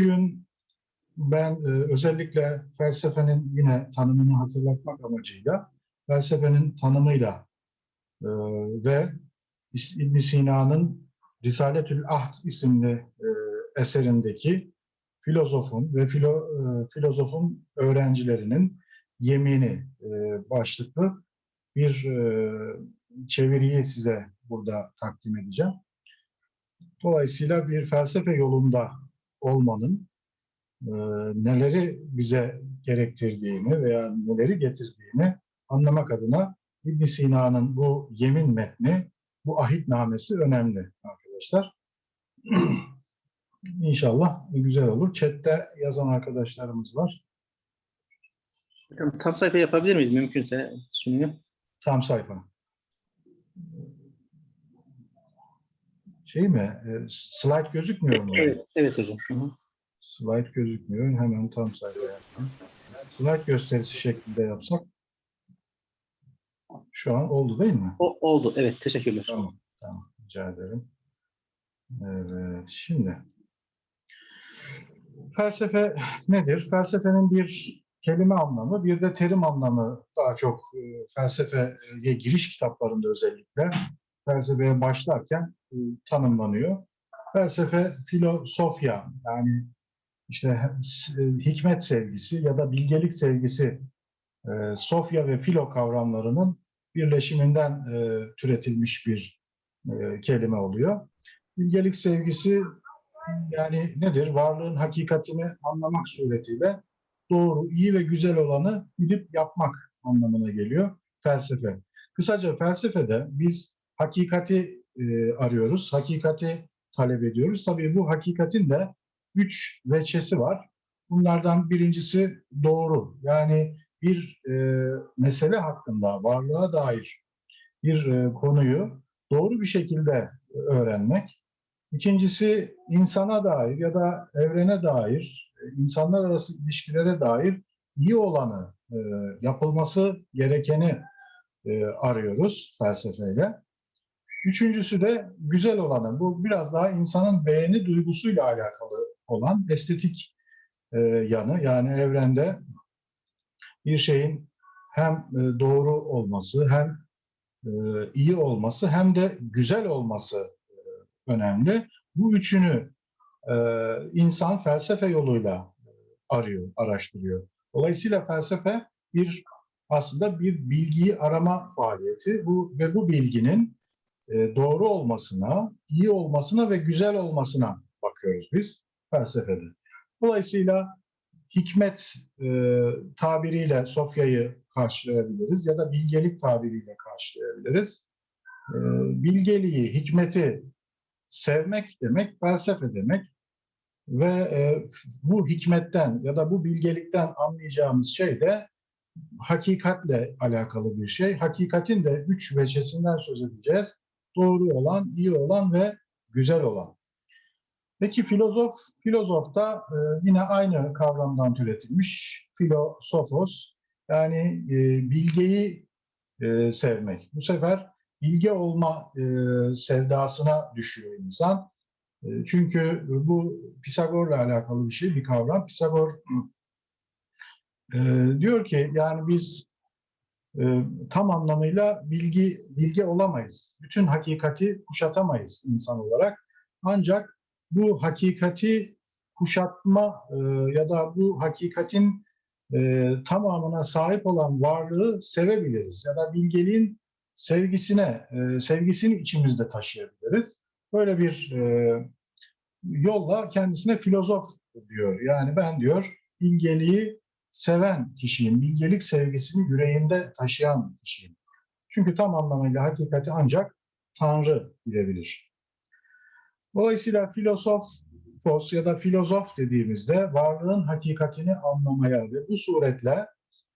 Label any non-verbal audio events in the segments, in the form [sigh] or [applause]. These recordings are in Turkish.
Bugün ben e, özellikle felsefenin yine tanımını hatırlatmak amacıyla felsefenin tanımıyla e, ve ibn Sina'nın Risaletül Ahd isimli e, eserindeki filozofun ve filo, e, filozofun öğrencilerinin yemini e, başlıklı bir e, çeviriyi size burada takdim edeceğim. Dolayısıyla bir felsefe yolunda olmanın e, neleri bize gerektirdiğini veya neleri getirdiğini anlamak adına ibn Sina'nın bu yemin metni, bu ahitnamesi önemli arkadaşlar. [clears throat] İnşallah güzel olur. Chat'te yazan arkadaşlarımız var. Tam sayfa yapabilir miyiz mümkünse sunuyu? Tam sayfa. Şey mi? e, Slide gözükmüyor mu? Evet, evet hocam. Hı hı. Slide gözükmüyor. Hemen tam sayfa yaptım. Slide gösterisi şeklinde yapsak şu an oldu değil mi? O, oldu. Evet, teşekkürler. Tamam. Tamam. Rica ederim. Evet. Şimdi felsefe nedir? Felsefenin bir kelime anlamı, bir de terim anlamı daha çok e, felsefeye giriş kitaplarında özellikle felsefeye başlarken e, tanımlanıyor. Felsefe filosofya yani işte e, hikmet sevgisi ya da bilgelik sevgisi e, sofya ve filo kavramlarının birleşiminden türetilmiş bir kelime oluyor. Bilgelik sevgisi yani nedir? Varlığın hakikatini anlamak suretiyle doğru, iyi ve güzel olanı bilip yapmak anlamına geliyor felsefe. Kısaca felsefede biz hakikati e, arıyoruz, hakikati talep ediyoruz. Tabii bu hakikatin de üç veçesi var. Bunlardan birincisi doğru. Yani bir e, mesele hakkında varlığa dair bir e, konuyu doğru bir şekilde öğrenmek. İkincisi insana dair ya da evrene dair, e, insanlar arası ilişkilere dair iyi olanı, e, yapılması gerekeni e, arıyoruz felsefeyle. Üçüncüsü de güzel olanı. Bu biraz daha insanın beğeni duygusuyla alakalı olan estetik e, yanı. Yani evrende bir şeyin hem e, doğru olması, hem e, iyi olması, hem de güzel olması e, önemli. Bu üçünü insan felsefe yoluyla arıyor, araştırıyor. Dolayısıyla felsefe bir aslında bir bilgiyi arama faaliyeti. Bu ve bu bilginin doğru olmasına, iyi olmasına ve güzel olmasına bakıyoruz biz felsefede. Dolayısıyla hikmet e, tabiriyle Sofya'yı karşılayabiliriz ya da bilgelik tabiriyle karşılayabiliriz. E, bilgeliği, hikmeti sevmek demek, felsefe demek ve e, bu hikmetten ya da bu bilgelikten anlayacağımız şey de hakikatle alakalı bir şey. Hakikatin de üç veçesinden söz edeceğiz. Doğru olan, iyi olan ve güzel olan. Peki filozof, filozof da e, yine aynı kavramdan türetilmiş. Filosofos, yani e, bilgeyi e, sevmek. Bu sefer bilge olma e, sevdasına düşüyor insan. E, çünkü bu Pisagor'la alakalı bir şey, bir kavram. Pisagor [clears throat] e, diyor ki yani biz e, tam anlamıyla bilgi bilge olamayız. Bütün hakikati kuşatamayız insan olarak. Ancak bu hakikati kuşatma e, ya da bu hakikatin e, tamamına sahip olan varlığı sevebiliriz ya da bilgeliğin sevgisine e, sevgisini içimizde taşıyabiliriz. Böyle bir yolla kendisine filozof diyor. Yani ben diyor bilgeliği seven kişiyim, bilgelik sevgisini yüreğinde taşıyan kişiyim. Çünkü tam anlamıyla hakikati ancak Tanrı bilebilir. Dolayısıyla filosofos ya da filozof dediğimizde varlığın hakikatini anlamaya ve bu suretle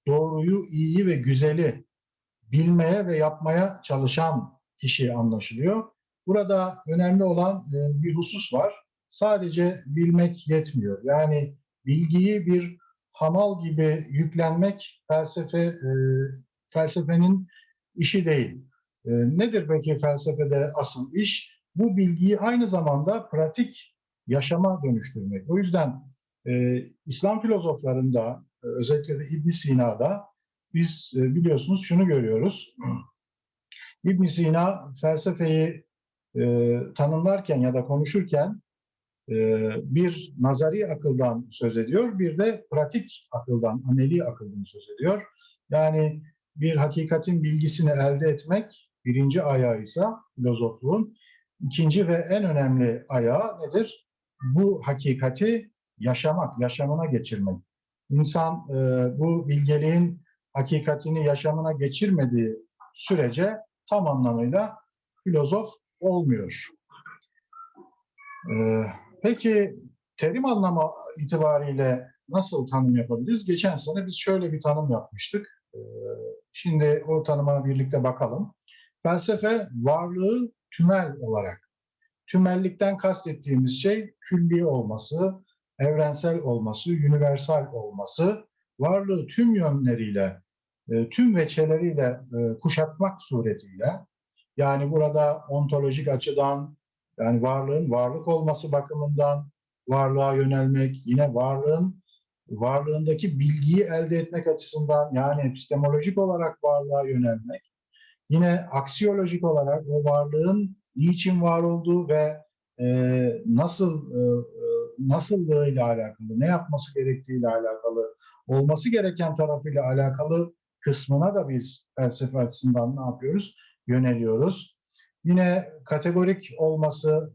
doğruyu, iyiyi ve güzeli bilmeye ve yapmaya çalışan kişi anlaşılıyor. Burada önemli olan e, bir husus var. Sadece bilmek yetmiyor. Yani bilgiyi bir hamal gibi yüklenmek felsefe e, felsefenin işi değil. E, nedir peki felsefede asıl iş? Bu bilgiyi aynı zamanda pratik yaşama dönüştürmek. O yüzden e, İslam filozoflarında özellikle de İbn Sina'da biz biliyorsunuz şunu görüyoruz. İbn Sina felsefeyi e, tanımlarken ya da konuşurken bir nazari akıldan söz ediyor, bir de pratik akıldan, ameli akıldan söz ediyor. Yani bir hakikatin bilgisini elde etmek birinci ayağı ise filozofluğun, ikinci ve en önemli ayağı nedir? Bu hakikati yaşamak, yaşamına geçirmek. İnsan e, bu bilgeliğin hakikatini yaşamına geçirmediği sürece tam anlamıyla filozof olmuyor. Ee, peki terim anlamı itibariyle nasıl tanım yapabiliriz? Geçen sene biz şöyle bir tanım yapmıştık. Ee, şimdi o tanıma birlikte bakalım. Felsefe varlığı tümel olarak. Tümellikten kastettiğimiz şey külli olması, evrensel olması, universal olması, varlığı tüm yönleriyle, e, tüm veçeleriyle e, kuşatmak suretiyle yani burada ontolojik açıdan yani varlığın varlık olması bakımından varlığa yönelmek, yine varlığın varlığındaki bilgiyi elde etmek açısından yani epistemolojik olarak varlığa yönelmek, yine aksiyolojik olarak o varlığın niçin var olduğu ve e, nasıl e, nasıllığıyla alakalı, ne yapması gerektiğiyle alakalı, olması gereken tarafıyla alakalı kısmına da biz felsefe açısından ne yapıyoruz? Yöneliyoruz. Yine kategorik olması,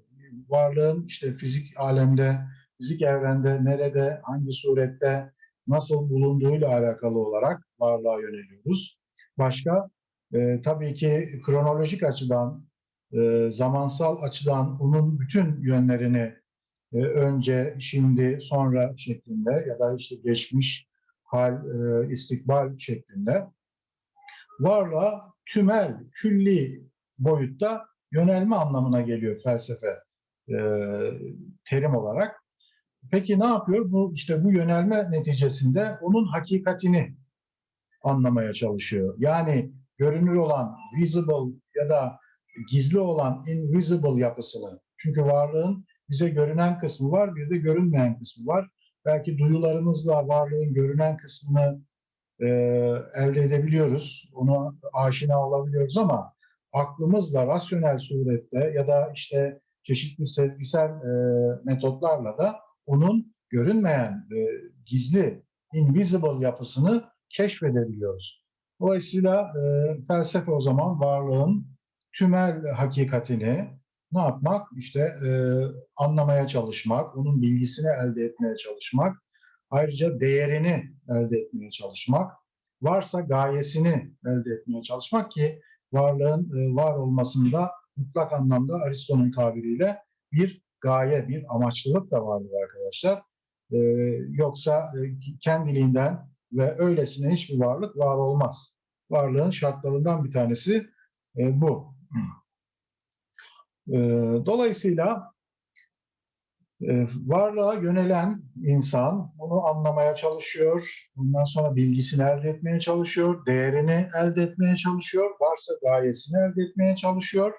varlığın işte fizik alemde, fizik evrende, nerede, hangi surette, nasıl bulunduğuyla alakalı olarak varlığa yöneliyoruz. Başka, e, tabii ki kronolojik açıdan, e, zamansal açıdan onun bütün yönlerini e, önce, şimdi, sonra şeklinde ya da işte geçmiş, hal, e, istikbal şeklinde varlığa tümel, külli boyutta yönelme anlamına geliyor felsefe e, terim olarak. Peki ne yapıyor? Bu işte bu yönelme neticesinde onun hakikatini anlamaya çalışıyor. Yani görünür olan visible ya da gizli olan invisible yapısını. Çünkü varlığın bize görünen kısmı var, bir de görünmeyen kısmı var. Belki duyularımızla varlığın görünen kısmını e, elde edebiliyoruz. Onu aşina olabiliyoruz ama aklımızla rasyonel surette ya da işte çeşitli sezgisel e, metotlarla da onun görünmeyen, e, gizli, invisible yapısını keşfedebiliyoruz. Dolayısıyla e, felsefe o zaman varlığın tümel hakikatini ne yapmak? İşte e, anlamaya çalışmak, onun bilgisini elde etmeye çalışmak, ayrıca değerini elde etmeye çalışmak, varsa gayesini elde etmeye çalışmak ki varlığın e, var olmasında mutlak anlamda Aristo'nun tabiriyle bir gaye, bir amaçlılık da vardır arkadaşlar. E, yoksa e, kendiliğinden ve öylesine hiçbir varlık var olmaz. Varlığın şartlarından bir tanesi bu. Dolayısıyla varlığa yönelen insan bunu anlamaya çalışıyor, bundan sonra bilgisini elde etmeye çalışıyor, değerini elde etmeye çalışıyor, varsa gayesini elde etmeye çalışıyor.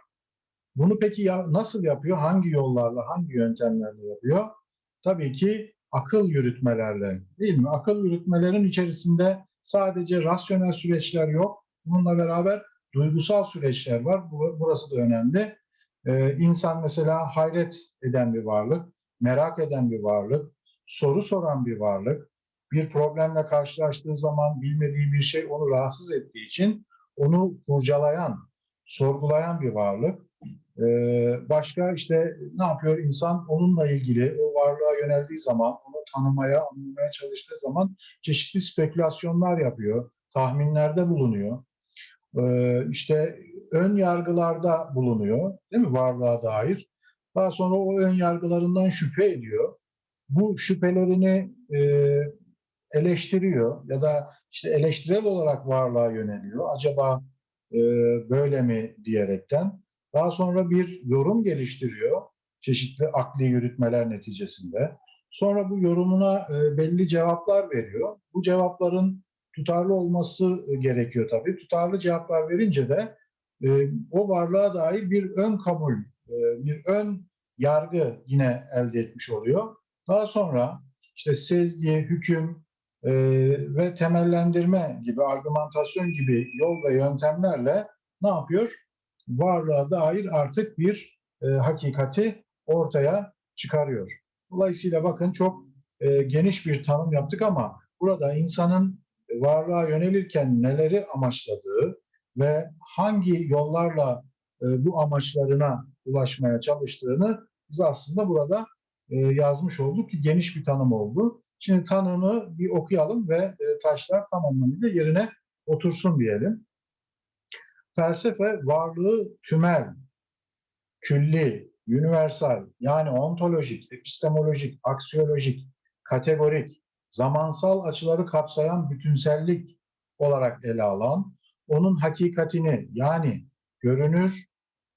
Bunu peki ya, nasıl yapıyor? Hangi yollarla, hangi yöntemlerle yapıyor? Tabii ki akıl yürütmelerle, değil mi? Akıl yürütmelerin içerisinde sadece rasyonel süreçler yok. Bununla beraber duygusal süreçler var. Burası da önemli. Ee, insan mesela hayret eden bir varlık merak eden bir varlık, soru soran bir varlık, bir problemle karşılaştığı zaman bilmediği bir şey onu rahatsız ettiği için onu kurcalayan, sorgulayan bir varlık. Ee, başka işte ne yapıyor insan onunla ilgili o varlığa yöneldiği zaman, onu tanımaya, anlamaya çalıştığı zaman çeşitli spekülasyonlar yapıyor, tahminlerde bulunuyor. Ee, işte ön yargılarda bulunuyor, değil mi varlığa dair? Daha sonra o ön yargılarından şüphe ediyor. Bu şüphelerini e, eleştiriyor ya da işte eleştirel olarak varlığa yöneliyor. Acaba e, böyle mi diyerekten. Daha sonra bir yorum geliştiriyor çeşitli akli yürütmeler neticesinde. Sonra bu yorumuna e, belli cevaplar veriyor. Bu cevapların tutarlı olması gerekiyor tabii. Tutarlı cevaplar verince de e, o varlığa dair bir ön kabul e, bir ön yargı yine elde etmiş oluyor. Daha sonra işte sezgi, hüküm e, ve temellendirme gibi, argümantasyon gibi yol ve yöntemlerle ne yapıyor? Varlığa dair artık bir e, hakikati ortaya çıkarıyor. Dolayısıyla bakın çok e, geniş bir tanım yaptık ama burada insanın varlığa yönelirken neleri amaçladığı ve hangi yollarla e, bu amaçlarına ulaşmaya çalıştığını biz aslında burada e, yazmış olduk ki geniş bir tanım oldu. Şimdi tanımı bir okuyalım ve e, taşlar tam anlamıyla yerine otursun diyelim. Felsefe varlığı tümel, külli, universal yani ontolojik, epistemolojik, aksiyolojik, kategorik, zamansal açıları kapsayan bütünsellik olarak ele alan, onun hakikatini yani görünür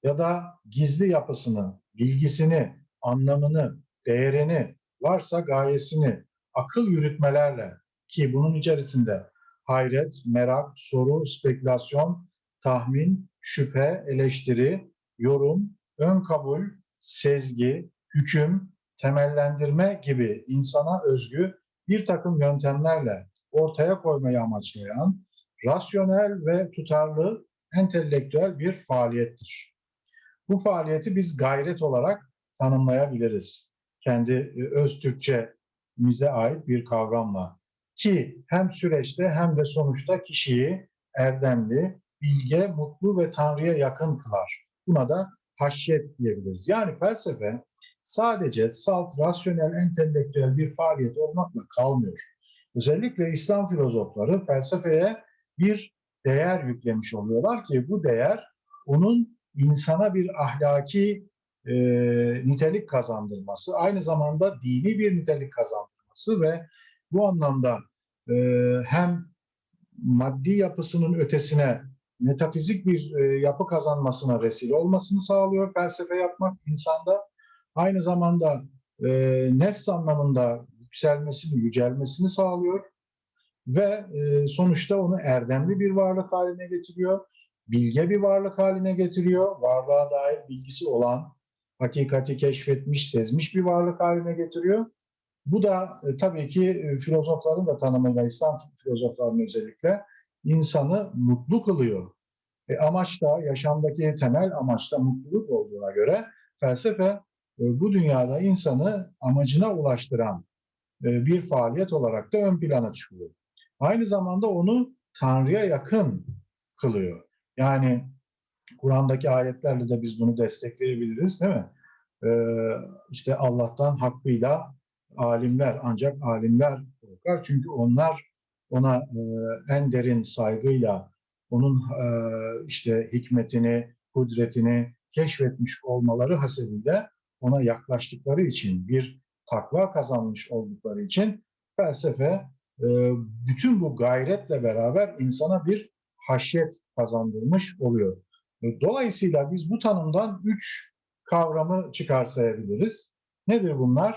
ya da gizli yapısını, bilgisini, anlamını, değerini, varsa gayesini akıl yürütmelerle ki bunun içerisinde hayret, merak, soru, spekülasyon, tahmin, şüphe, eleştiri, yorum, ön kabul, sezgi, hüküm, temellendirme gibi insana özgü bir takım yöntemlerle ortaya koymayı amaçlayan rasyonel ve tutarlı entelektüel bir faaliyettir. Bu faaliyeti biz gayret olarak tanımlayabiliriz. Kendi e, öz Türkçemize ait bir kavramla. Ki hem süreçte hem de sonuçta kişiyi erdemli, bilge, mutlu ve Tanrı'ya yakın kılar. Buna da haşyet diyebiliriz. Yani felsefe sadece salt, rasyonel, entelektüel bir faaliyet olmakla kalmıyor. Özellikle İslam filozofları felsefeye bir değer yüklemiş oluyorlar ki bu değer onun insana bir ahlaki e, nitelik kazandırması, aynı zamanda dini bir nitelik kazandırması ve bu anlamda e, hem maddi yapısının ötesine metafizik bir e, yapı kazanmasına vesile olmasını sağlıyor felsefe yapmak insanda. Aynı zamanda e, nefs anlamında yükselmesini, yücelmesini sağlıyor ve e, sonuçta onu erdemli bir varlık haline getiriyor, bilge bir varlık haline getiriyor, varlığa dair bilgisi olan, hakikati keşfetmiş, sezmiş bir varlık haline getiriyor. Bu da e, tabii ki e, filozofların da tanımıyla, İslam filozoflarının özellikle insanı mutlu kılıyor. E, amaç da, yaşamdaki temel amaç da mutluluk olduğuna göre felsefe e, bu dünyada insanı amacına ulaştıran e, bir faaliyet olarak da ön plana çıkıyor. Aynı zamanda onu Tanrı'ya yakın kılıyor. Yani Kur'an'daki ayetlerle de biz bunu destekleyebiliriz değil mi? Ee, işte Allah'tan hakkıyla alimler ancak alimler korkar. Çünkü onlar ona e, en derin saygıyla onun e, işte hikmetini, kudretini keşfetmiş olmaları hasebiyle ona yaklaştıkları için bir takva kazanmış oldukları için felsefe e, bütün bu gayretle beraber insana bir haşyet kazandırmış oluyor. E, Dolayısıyla biz bu tanımdan üç kavramı çıkarsayabiliriz. Nedir bunlar?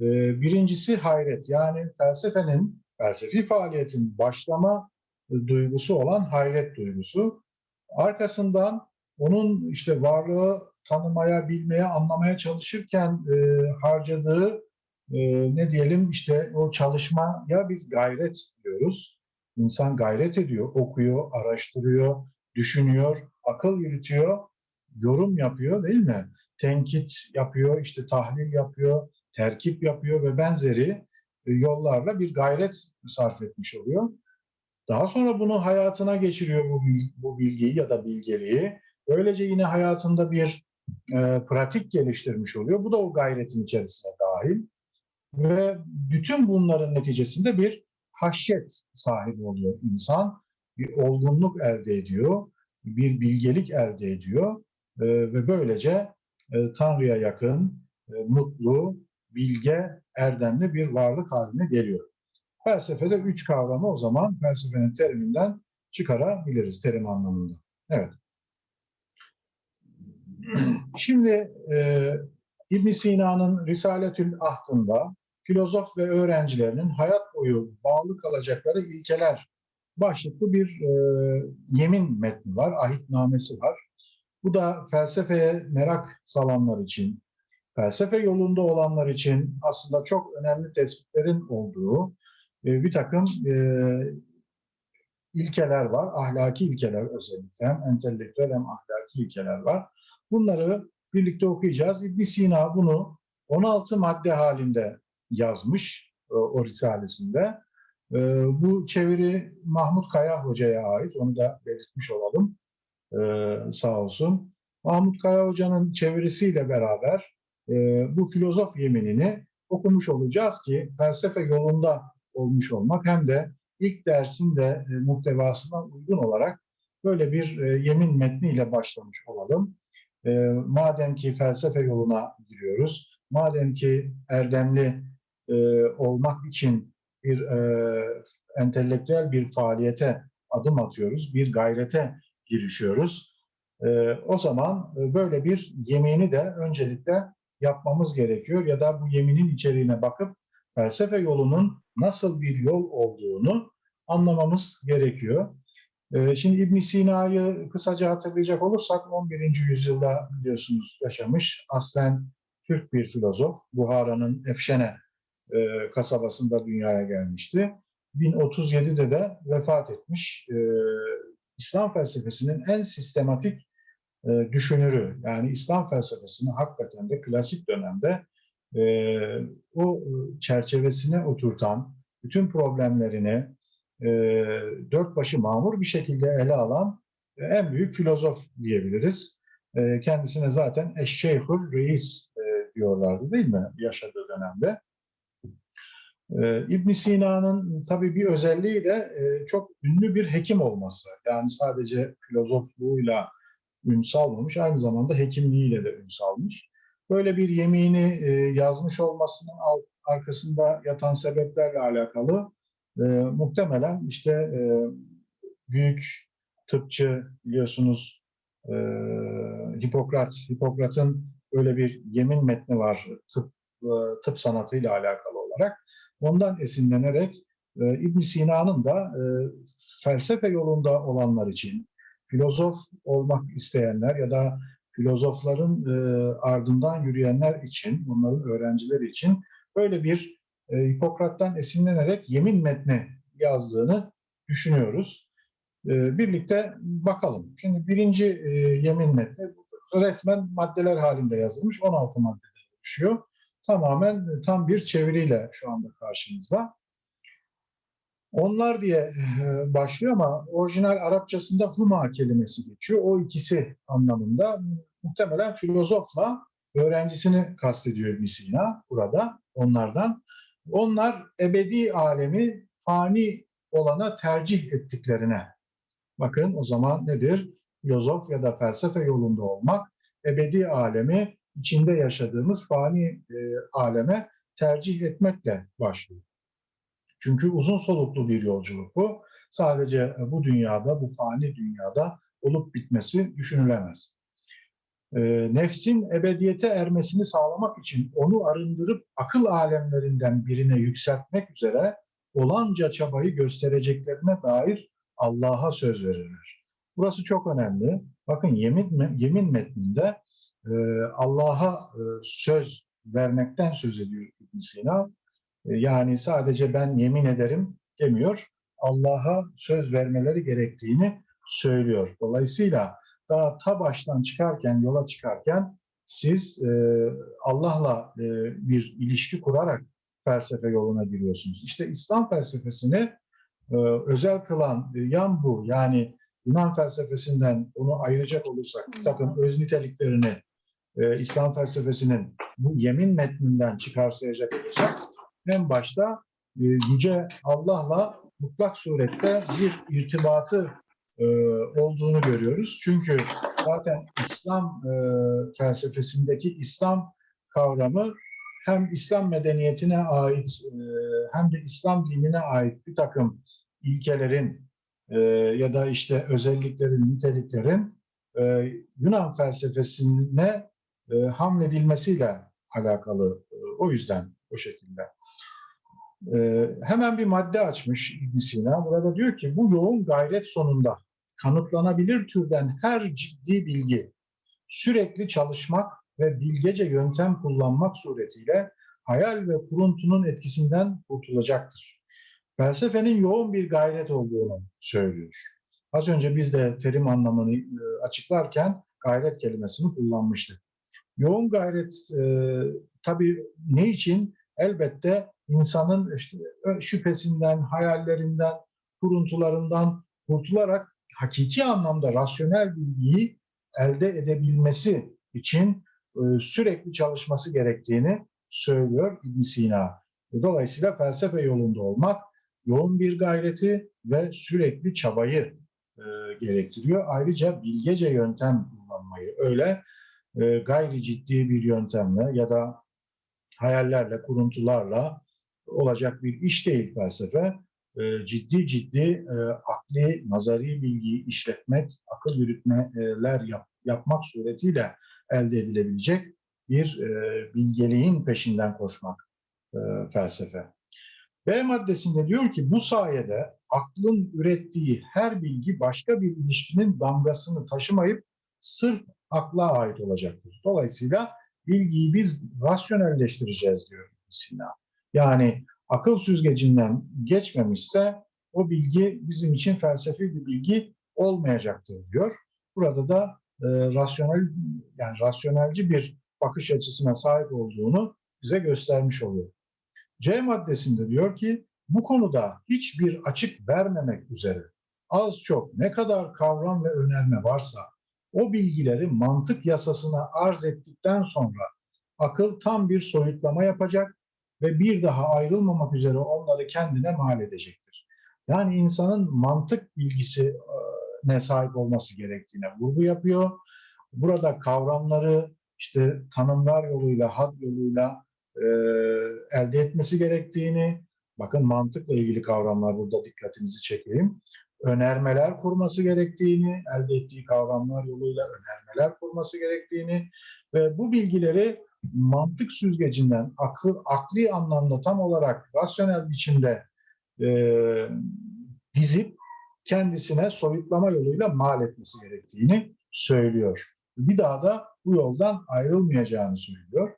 E, Birincisi hayret yani felsefenin, felsefi faaliyetin başlama e, duygusu olan hayret duygusu. Arkasından onun işte varlığı tanımaya, bilmeye, anlamaya çalışırken harcadığı ne diyelim işte o çalışmaya biz gayret diyoruz. İnsan gayret ediyor, okuyor, araştırıyor, düşünüyor, akıl yürütüyor, yorum yapıyor değil mi? Tenkit yapıyor, işte tahlil yapıyor, terkip yapıyor ve benzeri e, yollarla bir gayret sarf etmiş oluyor. Daha sonra bunu hayatına geçiriyor bu, bu bilgiyi ya da bilgeliği. Böylece yine hayatında bir e, pratik geliştirmiş oluyor. Bu da o gayretin içerisine dahil. Ve bütün bunların neticesinde bir haşyet sahibi oluyor insan. Bir olgunluk elde ediyor, bir bilgelik elde ediyor e, ve böylece e, Tanrı'ya yakın, e, mutlu, bilge, erdemli bir varlık haline geliyor. Felsefede üç kavramı o zaman felsefenin teriminden çıkarabiliriz terim anlamında. Evet. [clears throat] Şimdi e, ibn Sina'nın Risaletül Ahd'ında filozof ve öğrencilerinin hayat boyu bağlı kalacakları ilkeler başlıklı bir e, yemin metni var, ahitnamesi var. Bu da felsefeye merak salanlar için, felsefe yolunda olanlar için aslında çok önemli tespitlerin olduğu e, bir takım e, ilkeler var. Ahlaki ilkeler özellikle. Hem entelektüel hem ahlaki ilkeler var. Bunları birlikte okuyacağız. ibn Sina bunu 16 madde halinde yazmış e, o risalesinde. E, bu çeviri Mahmut Kaya Hoca'ya ait. Onu da belirtmiş olalım. E, sağ olsun. Mahmut Kaya Hoca'nın çevirisiyle beraber bu filozof yeminini okumuş olacağız ki felsefe yolunda olmuş olmak hem de ilk dersin de muhtevasına uygun olarak böyle bir yemin metniyle başlamış olalım. Madem ki felsefe yoluna giriyoruz, madem ki erdemli e, olmak için bir e, entelektüel bir faaliyete adım atıyoruz, bir gayrete girişiyoruz. E, o zaman e, böyle bir yemini de öncelikle yapmamız gerekiyor ya da bu yeminin içeriğine bakıp felsefe yolunun nasıl bir yol olduğunu anlamamız gerekiyor. Ee, Şimdi İbn Sina'yı kısaca hatırlayacak olursak 11. yüzyılda biliyorsunuz yaşamış. Aslen Türk bir filozof. Buhara'nın Efşene e, kasabasında dünyaya gelmişti. 1037'de de vefat etmiş. Ee, İslam felsefesinin en sistematik e, düşünürü. Yani İslam felsefesini hakikaten de klasik dönemde e, o e, çerçevesine oturtan, bütün problemlerini e, dört başı mamur bir şekilde ele alan e, en büyük filozof diyebiliriz. E, kendisine zaten Eşşeyhur Reis e, diyorlardı değil mi yaşadığı dönemde. E, ibn Sina'nın tabii bir özelliği de e, çok ünlü bir hekim olması. Yani sadece filozofluğuyla ün salmamış, aynı zamanda hekimliğiyle de ün salmış. Böyle bir yemini e, yazmış olmasının arkasında yatan sebeplerle alakalı e, muhtemelen işte büyük tıpçı biliyorsunuz Hipokrat, Hipokrat'ın öyle bir yemin metni var tıp, tıp sanatıyla alakalı. Ondan esinlenerek e, ibn Sina'nın da e, felsefe yolunda olanlar için, filozof olmak isteyenler ya da filozofların e, ardından yürüyenler için, onların öğrencileri için böyle bir e, Hipokrat'tan esinlenerek yemin metni yazdığını düşünüyoruz. E, birlikte bakalım. Şimdi birinci e, yemin metni resmen maddeler halinde yazılmış. 16 maddeden oluşuyor. Tamamen e, tam bir çeviriyle şu anda karşımızda. Onlar diye e, başlıyor ama orijinal Arapçasında huma kelimesi geçiyor. O ikisi anlamında muhtemelen filozofla öğrencisini kastediyor ibn Sina burada onlardan. Onlar ebedi alemi fani olana tercih ettiklerine. Bakın o zaman nedir? Filozof ya da felsefe yolunda olmak ebedi alemi içinde yaşadığımız fani e, aleme tercih etmekle başlıyor. Çünkü uzun soluklu bir yolculuk bu. Sadece bu dünyada, bu fani dünyada olup bitmesi düşünülemez. E, nefsin ebediyete ermesini sağlamak için onu arındırıp akıl alemlerinden birine yükseltmek üzere olanca çabayı göstereceklerine dair Allah'a söz verirler. Burası çok önemli. Bakın yemin, yemin metninde e, Allah'a e, söz vermekten söz ediyor ibn Sina. E, yani sadece ben yemin ederim demiyor. Allah'a söz vermeleri gerektiğini söylüyor. Dolayısıyla daha ta baştan çıkarken, yola çıkarken siz e, Allah'la e, bir ilişki kurarak felsefe yoluna giriyorsunuz. İşte İslam felsefesini e, özel kılan e, yan bu. Yani Yunan felsefesinden onu ayıracak olursak bir takım öz niteliklerini e, İslam felsefesinin bu yemin metninden çıkarsayacak olursak en başta e, Yüce Allah'la mutlak surette bir irtibatı e, olduğunu görüyoruz. Çünkü zaten İslam e, felsefesindeki İslam kavramı hem İslam medeniyetine ait e, hem de İslam dinine ait bir takım ilkelerin e, ya da işte özelliklerin, niteliklerin e, Yunan felsefesine e, hamledilmesiyle alakalı. E, o yüzden o şekilde. E, hemen bir madde açmış ibn Sina. Burada diyor ki bu yoğun gayret sonunda kanıtlanabilir türden her ciddi bilgi, sürekli çalışmak ve bilgece yöntem kullanmak suretiyle hayal ve kuruntunun etkisinden kurtulacaktır. Felsefenin yoğun bir gayret olduğunu söylüyor. Az önce biz de terim anlamını e, açıklarken gayret kelimesini kullanmıştık. Yoğun gayret e, tabii ne için? Elbette insanın işte şüphesinden, hayallerinden, kuruntularından kurtularak hakiki anlamda rasyonel bilgiyi elde edebilmesi için e, sürekli çalışması gerektiğini söylüyor ibn Sina. Dolayısıyla felsefe yolunda olmak yoğun bir gayreti ve sürekli çabayı e, gerektiriyor. Ayrıca bilgece yöntem kullanmayı öyle e, gayri ciddi bir yöntemle ya da hayallerle, kuruntularla olacak bir iş değil felsefe. E, ciddi ciddi e, akli, nazari bilgiyi işletmek, akıl yürütmeler yap, yapmak suretiyle elde edilebilecek bir e, bilgeliğin peşinden koşmak felsefe. B maddesinde diyor ki bu sayede aklın ürettiği her bilgi başka bir ilişkinin damgasını taşımayıp sırf akla ait olacaktır. Dolayısıyla bilgiyi biz rasyonelleştireceğiz diyor Sina. Yani akıl süzgecinden geçmemişse o bilgi bizim için felsefi bir bilgi olmayacaktır diyor. Burada da e, rasyonel yani rasyonelci bir bakış açısına sahip olduğunu bize göstermiş oluyor. C maddesinde diyor ki bu konuda hiçbir açık vermemek üzere az çok ne kadar kavram ve önerme varsa o bilgileri mantık yasasına arz ettikten sonra akıl tam bir soyutlama yapacak ve bir daha ayrılmamak üzere onları kendine mal edecektir. Yani insanın mantık bilgisine sahip olması gerektiğine vurgu yapıyor. Burada kavramları işte tanımlar yoluyla, had yoluyla e, elde etmesi gerektiğini, bakın mantıkla ilgili kavramlar burada dikkatinizi çekeyim. Önermeler kurması gerektiğini, elde ettiği kavramlar yoluyla önermeler kurması gerektiğini ve bu bilgileri mantık süzgecinden akıl, akli anlamda tam olarak rasyonel biçimde e, dizip kendisine soyutlama yoluyla mal etmesi gerektiğini söylüyor. Bir daha da bu yoldan ayrılmayacağını söylüyor.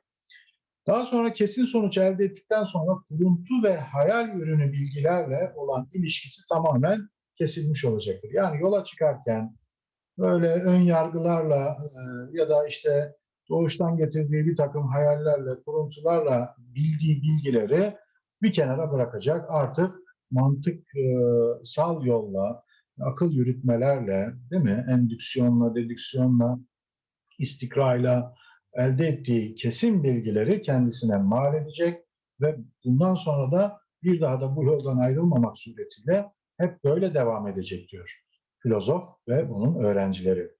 Daha sonra kesin sonuç elde ettikten sonra kuruntu ve hayal ürünü bilgilerle olan ilişkisi tamamen kesilmiş olacaktır. Yani yola çıkarken böyle ön yargılarla e, ya da işte doğuştan getirdiği bir takım hayallerle, kuruntularla bildiği bilgileri bir kenara bırakacak. Artık mantıksal yolla, akıl yürütmelerle, değil mi? Endüksiyonla, dedüksiyonla, istikrayla elde ettiği kesin bilgileri kendisine mal edecek ve bundan sonra da bir daha da bu yoldan ayrılmamak suretiyle hep böyle devam edecek diyor filozof ve onun öğrencileri.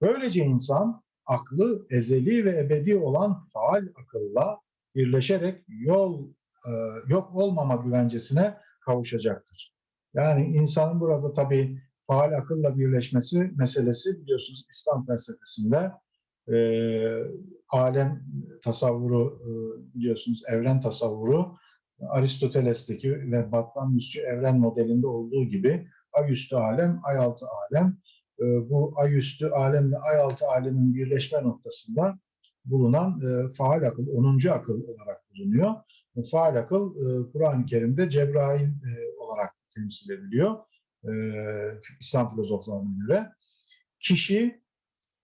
Böylece insan aklı ezeli ve ebedi olan faal akılla birleşerek yol e, yok olmama güvencesine kavuşacaktır. Yani insanın burada tabii faal akılla birleşmesi meselesi biliyorsunuz İslam felsefesinde e, alem tasavvuru e, biliyorsunuz evren tasavvuru Aristoteles'teki ve Batlamyusçu evren modelinde olduğu gibi ay üstü alem, ay altı alem e, bu ay üstü alemle ay altı alemin birleşme noktasında bulunan e, faal akıl, 10. akıl olarak bulunuyor. Bu faal akıl e, Kur'an-ı Kerim'de Cebrail e, olarak temsil ediliyor İslam filozoflarına göre. Kişi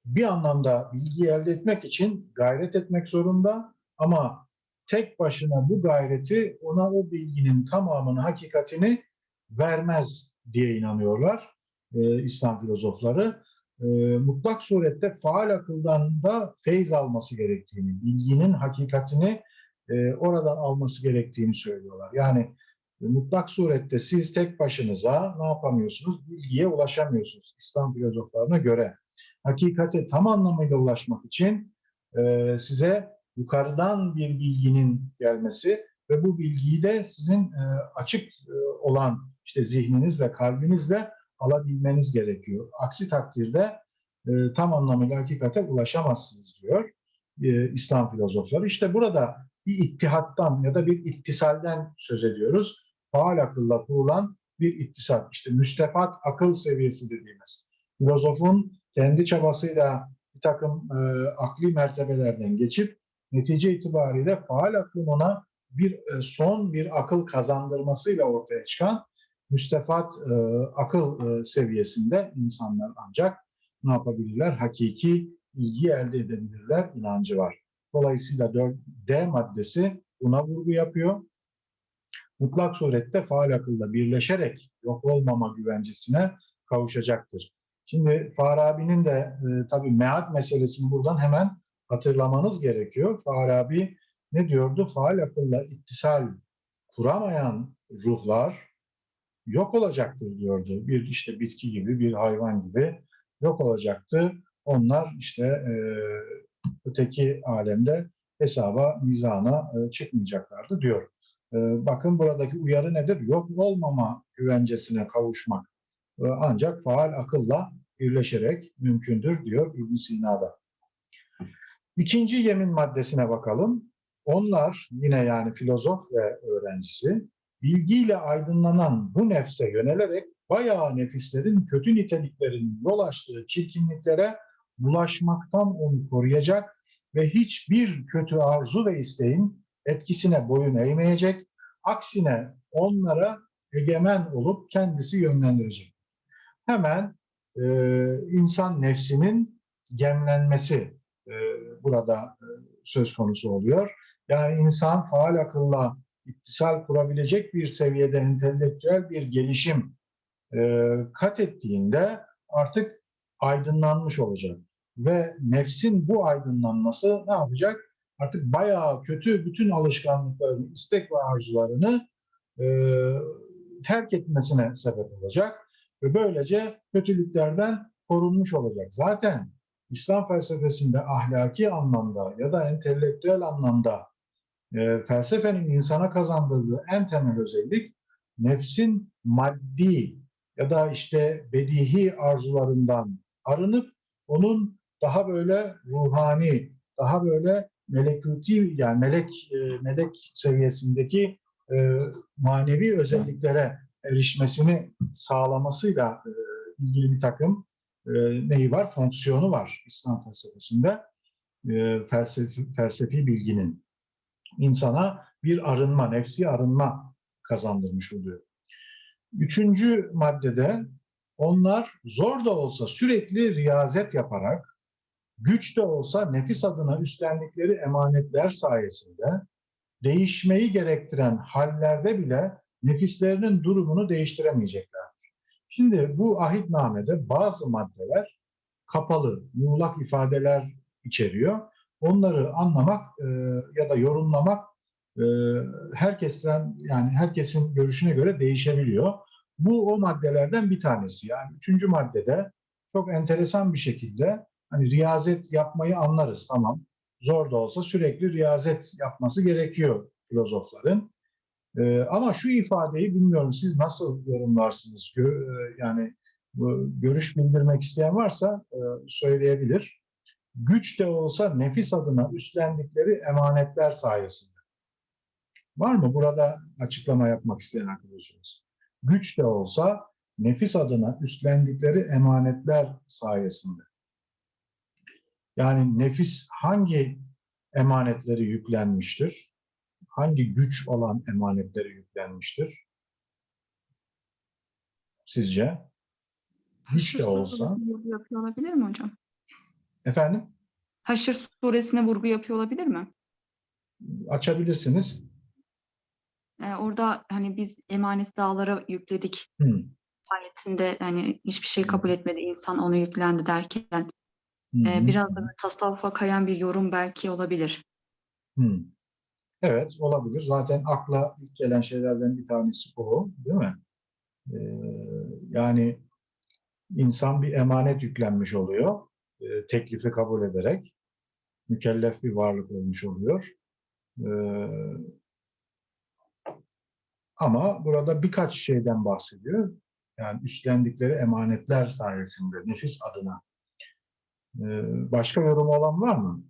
bir anlamda bilgi elde etmek için gayret etmek zorunda ama tek başına bu gayreti ona o bilginin tamamını, hakikatini vermez diye inanıyorlar e, İslam filozofları. E, mutlak surette faal akıldan da feyz alması gerektiğini, bilginin hakikatini e, oradan alması gerektiğini söylüyorlar. Yani mutlak surette siz tek başınıza ne yapamıyorsunuz? Bilgiye ulaşamıyorsunuz İslam filozoflarına göre hakikate tam anlamıyla ulaşmak için e, size yukarıdan bir bilginin gelmesi ve bu bilgiyi de sizin e, açık e, olan işte zihniniz ve kalbinizle alabilmeniz gerekiyor. Aksi takdirde e, tam anlamıyla hakikate ulaşamazsınız diyor İslam filozofları. İşte burada bir ittihattan ya da bir ittisalden söz ediyoruz. Faal akılla kurulan bir ittisal. İşte müstefat akıl seviyesi dediğimiz. Filozofun kendi çabasıyla bir takım e, akli mertebelerden geçip netice itibariyle faal aklın ona bir e, son bir akıl kazandırmasıyla ortaya çıkan müstefat e, akıl e, seviyesinde insanlar ancak ne yapabilirler? Hakiki ilgi elde edebilirler inancı var. Dolayısıyla 4D maddesi buna vurgu yapıyor. Mutlak surette faal akılla birleşerek yok olmama güvencesine kavuşacaktır. Şimdi Farabi'nin de e, tabii mead meselesini buradan hemen hatırlamanız gerekiyor. Farabi ne diyordu? Faal akılla ittisal kuramayan ruhlar yok olacaktır diyordu. Bir işte bitki gibi, bir hayvan gibi yok olacaktı. Onlar işte e, öteki alemde hesaba, mizana e, çıkmayacaklardı diyor. E, bakın buradaki uyarı nedir? Yok olmama güvencesine kavuşmak e, ancak faal akılla birleşerek mümkündür diyor ibn Sina'da. İkinci yemin maddesine bakalım. Onlar yine yani filozof ve öğrencisi bilgiyle aydınlanan bu nefse yönelerek bayağı nefislerin kötü niteliklerinin yol açtığı çirkinliklere bulaşmaktan onu koruyacak ve hiçbir kötü arzu ve isteğin etkisine boyun eğmeyecek. Aksine onlara egemen olup kendisi yönlendirecek. Hemen e, insan nefsinin gemlenmesi e, burada e, söz konusu oluyor. Yani insan faal akılla ittisal kurabilecek bir seviyede entelektüel bir gelişim e, kat ettiğinde artık aydınlanmış olacak. Ve nefsin bu aydınlanması ne yapacak? Artık bayağı kötü bütün alışkanlıklarını, istek ve arzularını e, terk etmesine sebep olacak. Ve böylece kötülüklerden korunmuş olacak. Zaten İslam felsefesinde ahlaki anlamda ya da entelektüel anlamda e, felsefenin insana kazandırdığı en temel özellik nefsin maddi ya da işte bedihi arzularından arınıp onun daha böyle ruhani, daha böyle melekuti yani melek e, melek seviyesindeki e, manevi özelliklere erişmesini sağlamasıyla e, ilgili bir takım e, neyi var? Fonksiyonu var İslam felsefesinde. E, felsefi, felsefi bilginin insana bir arınma, nefsi arınma kazandırmış oluyor. Üçüncü maddede onlar zor da olsa sürekli riyazet yaparak, güç de olsa nefis adına üstlendikleri emanetler sayesinde değişmeyi gerektiren hallerde bile nefislerinin durumunu değiştiremeyeceklerdir. Şimdi bu ahitnamede bazı maddeler kapalı, muğlak ifadeler içeriyor. Onları anlamak e, ya da yorumlamak e, herkesten yani herkesin görüşüne göre değişebiliyor. Bu o maddelerden bir tanesi. Yani üçüncü maddede çok enteresan bir şekilde hani riyazet yapmayı anlarız tamam. Zor da olsa sürekli riyazet yapması gerekiyor filozofların. Ee, ama şu ifadeyi bilmiyorum siz nasıl yorumlarsınız? Gö yani bu, görüş bildirmek isteyen varsa e, söyleyebilir. Güç de olsa nefis adına üstlendikleri emanetler sayesinde. Var mı burada açıklama yapmak isteyen arkadaşımız? Güç de olsa nefis adına üstlendikleri emanetler sayesinde. Yani nefis hangi emanetleri yüklenmiştir? Hangi güç olan emanetleri yüklenmiştir? Sizce? Güç de olsa. vurgu yapıyor olabilir mi hocam? Efendim? Haşr suresine vurgu yapıyor olabilir mi? Açabilirsiniz. Ee, orada hani biz emanet dağlara yükledik Hı. ayetinde hani hiçbir şey kabul etmedi insan onu yüklendi derken Hı e, biraz da tasavvufa kayan bir yorum belki olabilir. Hı. Evet olabilir. Zaten akla ilk gelen şeylerden bir tanesi o, değil mi? Ee, yani insan bir emanet yüklenmiş oluyor. Ee, teklifi kabul ederek mükellef bir varlık olmuş oluyor. Ee, ama burada birkaç şeyden bahsediyor. Yani üstlendikleri emanetler sayesinde nefis adına. Ee, başka yorum olan var mı?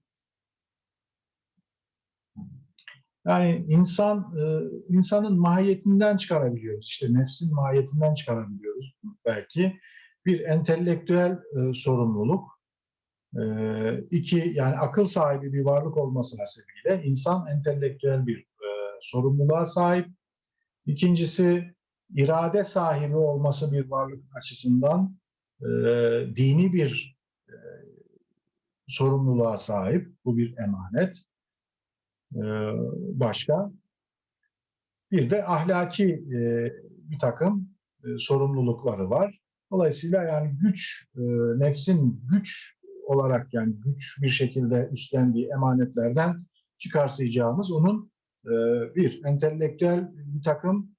Yani insan e, insanın mahiyetinden çıkarabiliyoruz. İşte nefsin mahiyetinden çıkarabiliyoruz belki. Bir entelektüel e, sorumluluk E, iki, yani akıl sahibi bir varlık olması hasebiyle insan entelektüel bir sorumluluğa sahip. İkincisi, irade sahibi olması bir varlık açısından dini bir e, sorumluluğa sahip. Bu bir emanet. E, başka? Bir de ahlaki e, bir takım e, sorumlulukları var. Dolayısıyla yani güç, nefsin güç olarak yani güç bir şekilde üstlendiği emanetlerden çıkarsayacağımız onun bir entelektüel bir takım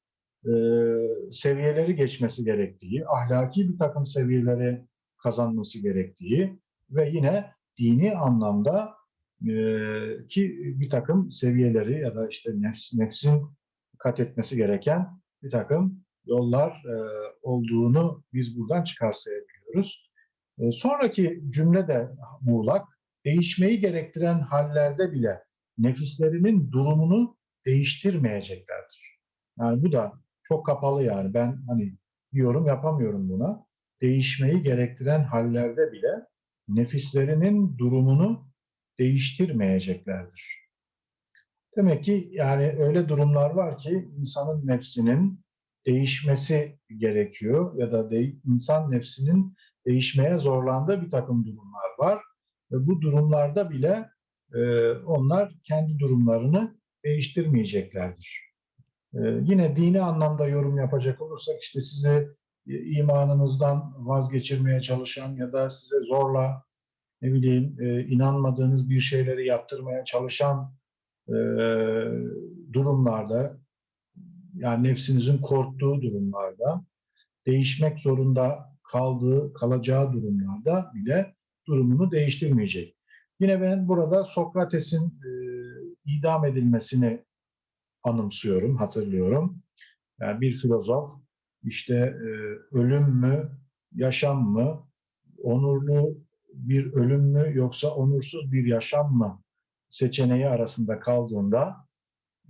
seviyeleri geçmesi gerektiği, ahlaki bir takım seviyeleri kazanması gerektiği ve yine dini anlamda ki bir takım seviyeleri ya da işte nefs, nefsin kat etmesi gereken bir takım yollar olduğunu biz buradan çıkarsayabiliyoruz. Sonraki cümle de muğlak. Değişmeyi gerektiren hallerde bile nefislerinin durumunu değiştirmeyeceklerdir. Yani bu da çok kapalı yani. Ben hani yorum yapamıyorum buna. Değişmeyi gerektiren hallerde bile nefislerinin durumunu değiştirmeyeceklerdir. Demek ki yani öyle durumlar var ki insanın nefsinin değişmesi gerekiyor ya da de, insan nefsinin değişmeye zorlandığı bir takım durumlar var. Ve bu durumlarda bile e, onlar kendi durumlarını değiştirmeyeceklerdir. E, yine dini anlamda yorum yapacak olursak işte sizi e, imanınızdan vazgeçirmeye çalışan ya da size zorla ne bileyim e, inanmadığınız bir şeyleri yaptırmaya çalışan e, durumlarda yani nefsinizin korktuğu durumlarda değişmek zorunda kaldığı, kalacağı durumlarda bile durumunu değiştirmeyecek. Yine ben burada Sokrates'in e, idam edilmesini anımsıyorum, hatırlıyorum. Yani bir filozof işte e, ölüm mü, yaşam mı, onurlu bir ölüm mü yoksa onursuz bir yaşam mı seçeneği arasında kaldığında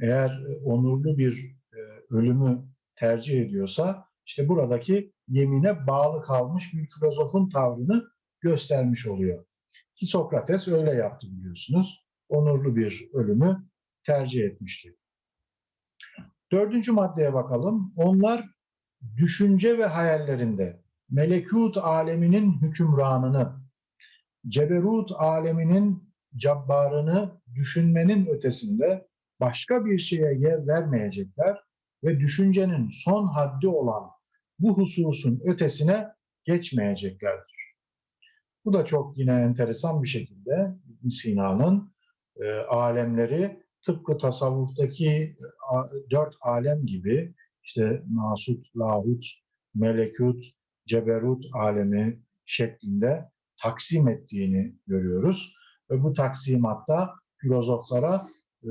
eğer onurlu bir e, ölümü tercih ediyorsa işte buradaki yemine bağlı kalmış bir filozofun tavrını göstermiş oluyor. Ki Sokrates öyle yaptı biliyorsunuz. Onurlu bir ölümü tercih etmişti. Dördüncü maddeye bakalım. Onlar düşünce ve hayallerinde melekut aleminin hükümranını, ceberut aleminin cabbarını düşünmenin ötesinde başka bir şeye yer vermeyecekler ve düşüncenin son haddi olan bu hususun ötesine geçmeyeceklerdir. Bu da çok yine enteresan bir şekilde İbn Sina'nın e, alemleri tıpkı tasavvuftaki e, dört alem gibi işte nasut, lahut, melekut, ceberut alemi şeklinde taksim ettiğini görüyoruz. Ve bu taksimatta filozoflara e,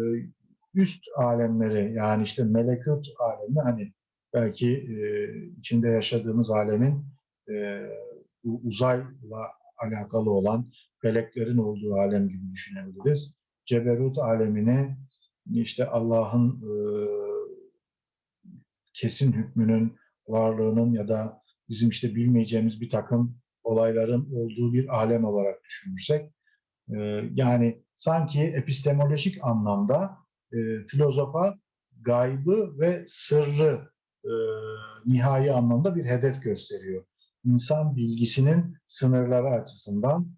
üst alemleri yani işte melekut alemi hani belki e, içinde yaşadığımız alemin e, bu uzayla alakalı olan feleklerin olduğu alem gibi düşünebiliriz. Ceberut alemini işte Allah'ın e, kesin hükmünün varlığının ya da bizim işte bilmeyeceğimiz bir takım olayların olduğu bir alem olarak düşünürsek e, yani sanki epistemolojik anlamda e, filozofa gaybı ve sırrı e, nihai anlamda bir hedef gösteriyor. İnsan bilgisinin sınırları açısından,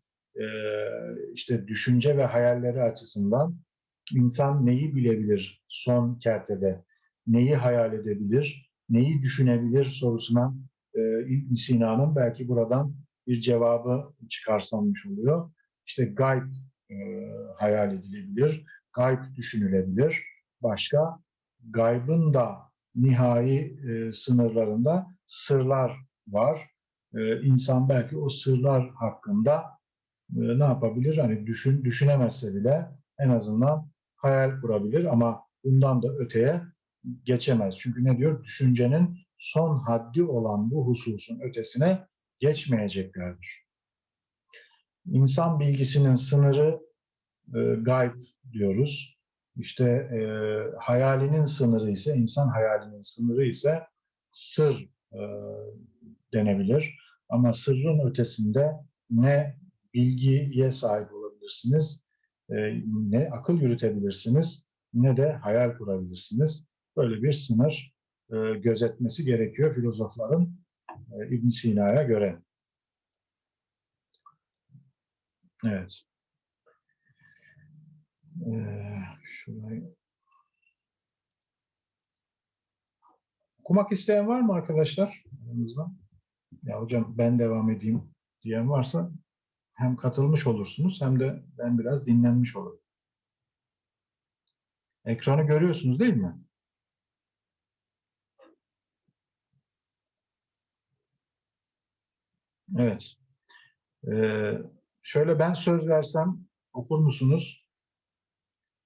işte düşünce ve hayalleri açısından insan neyi bilebilir son kertede, neyi hayal edebilir, neyi düşünebilir sorusuna e, İbn Sina'nın belki buradan bir cevabı çıkarsanmış oluyor. İşte gayb e, hayal edilebilir, gayb düşünülebilir. Başka gaybın da nihai e, sınırlarında sırlar var. E, insan belki o sırlar hakkında e, ne yapabilir? Hani düşün düşünemezse bile en azından hayal kurabilir ama bundan da öteye geçemez. Çünkü ne diyor? Düşüncenin son haddi olan bu hususun ötesine geçmeyeceklerdir. İnsan bilgisinin sınırı e, gayb diyoruz. İşte e, hayalinin sınırı ise, insan hayalinin sınırı ise sır e, denebilir. Ama sırrın ötesinde ne bilgiye sahip olabilirsiniz, e, ne akıl yürütebilirsiniz, ne de hayal kurabilirsiniz. Böyle bir sınır e, gözetmesi gerekiyor filozofların e, İbn Sina'ya göre. Evet. Ee, şurayı Okumak isteyen var mı arkadaşlar? Aranızda? Ya hocam ben devam edeyim diyen varsa hem katılmış olursunuz hem de ben biraz dinlenmiş olurum. Ekranı görüyorsunuz değil mi? Evet. Ee, şöyle ben söz versem okur musunuz?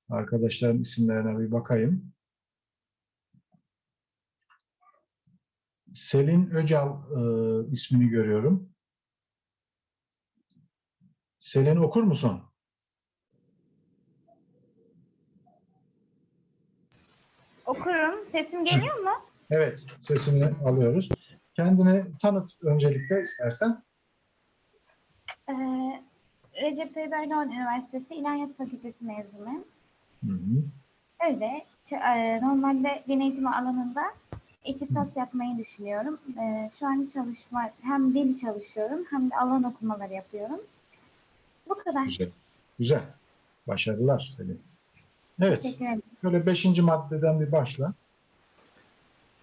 Arkadaşların isimlerine bir bakayım. Selin Öcal e, ismini görüyorum. Selin okur musun? Okurum. Sesim geliyor mu? Evet, sesini alıyoruz. Kendini tanıt öncelikle istersen. Ee, Recep Tayyip Erdoğan Üniversitesi İlahiyat Fakültesi mezunuyum. Hı hı. Öyle. e, Normalde din eğitimi alanında ihtisas yapmayı düşünüyorum. Ee, Şu an çalışma, hem dil çalışıyorum hem de alan okumaları yapıyorum. Bu kadar. Güzel. Güzel. Başarılar Selin. Evet, şöyle beşinci maddeden bir başla.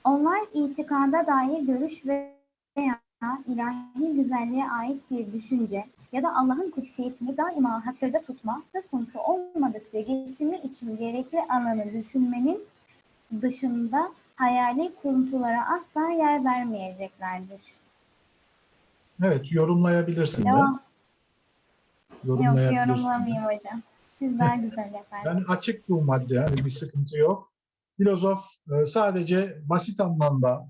Onlar itikada dair görüş veya ilahi güzelliğe ait bir düşünce ya da Allah'ın kutsiyetini daima hatırda tutma söz konusu olmadıkça geçimi için gerekli alanı düşünmenin dışında hayali kuruntulara asla yer vermeyeceklerdir. Evet, yorumlayabilirsin de. Devam. Yok yorumlamayayım hocam. Siz daha güzel yaparsınız. Yani açık bu madde, yani bir sıkıntı yok. Filozof e, sadece basit anlamda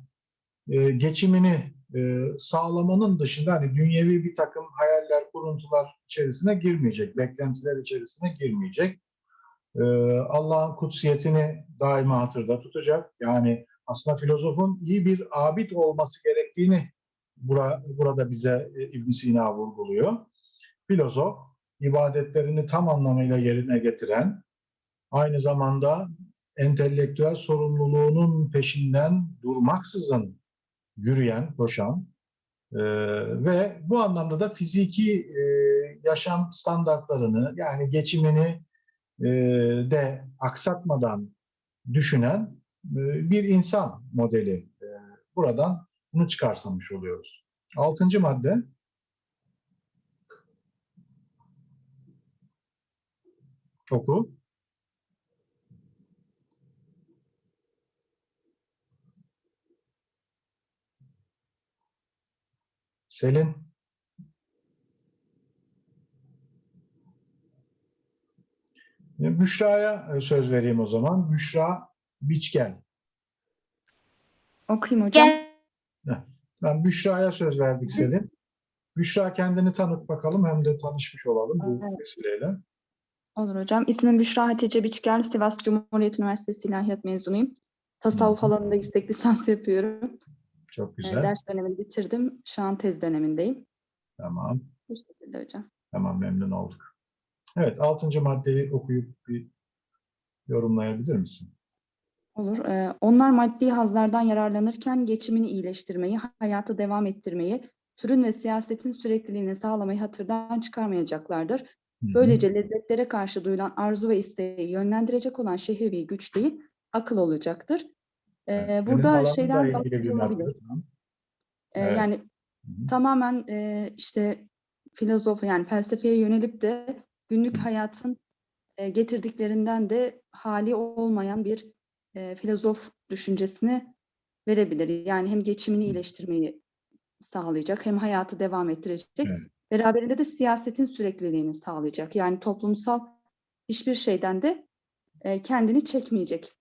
e, geçimini e, sağlamanın dışında hani dünyevi bir takım hayaller, kuruntular içerisine girmeyecek, beklentiler içerisine girmeyecek. Allah'ın kutsiyetini daima hatırda tutacak. Yani aslında filozofun iyi bir abid olması gerektiğini bura, burada bize İbn Sina vurguluyor. Filozof ibadetlerini tam anlamıyla yerine getiren, aynı zamanda entelektüel sorumluluğunun peşinden durmaksızın yürüyen, koşan e, ve bu anlamda da fiziki e, yaşam standartlarını yani geçimini e, de aksatmadan düşünen e, bir insan modeli. E, buradan bunu çıkarsamış oluyoruz. Altıncı madde. Oku. Selin. E, Büşra'ya e, söz vereyim o zaman. Büşra Biçgel. Okuyayım hocam. Ben Büşra'ya söz verdik Selin. Büşra kendini tanıt bakalım hem de tanışmış olalım bu vesileyle. Olur hocam. İsmim Büşra Hatice Biçker. Sivas Cumhuriyet Üniversitesi İlahiyat mezunuyum. Tasavvuf alanında yüksek lisans yapıyorum. Çok güzel. Ders dönemini bitirdim. Şu an tez dönemindeyim. Tamam. Bu şekilde hocam. Tamam memnun olduk. Evet altıncı maddeyi okuyup bir yorumlayabilir misin? Olur. Ee, onlar maddi hazlardan yararlanırken geçimini iyileştirmeyi, hayatı devam ettirmeyi, türün ve siyasetin sürekliliğini sağlamayı hatırdan çıkarmayacaklardır. Böylece lezzetlere karşı duyulan arzu ve isteği yönlendirecek olan şehvi güç değil, akıl olacaktır. Ee, burada şeyden. Tamam. Ee, Evet. yani Hı hı. tamamen e, işte filozof yani felsefeye yönelip de günlük hayatın e, getirdiklerinden de hali olmayan bir e, filozof düşüncesini verebilir. Yani hem geçimini iyileştirmeyi sağlayacak hem hayatı devam ettirecek. Evet. Beraberinde de siyasetin sürekliliğini sağlayacak. Yani toplumsal hiçbir şeyden de e, kendini çekmeyecek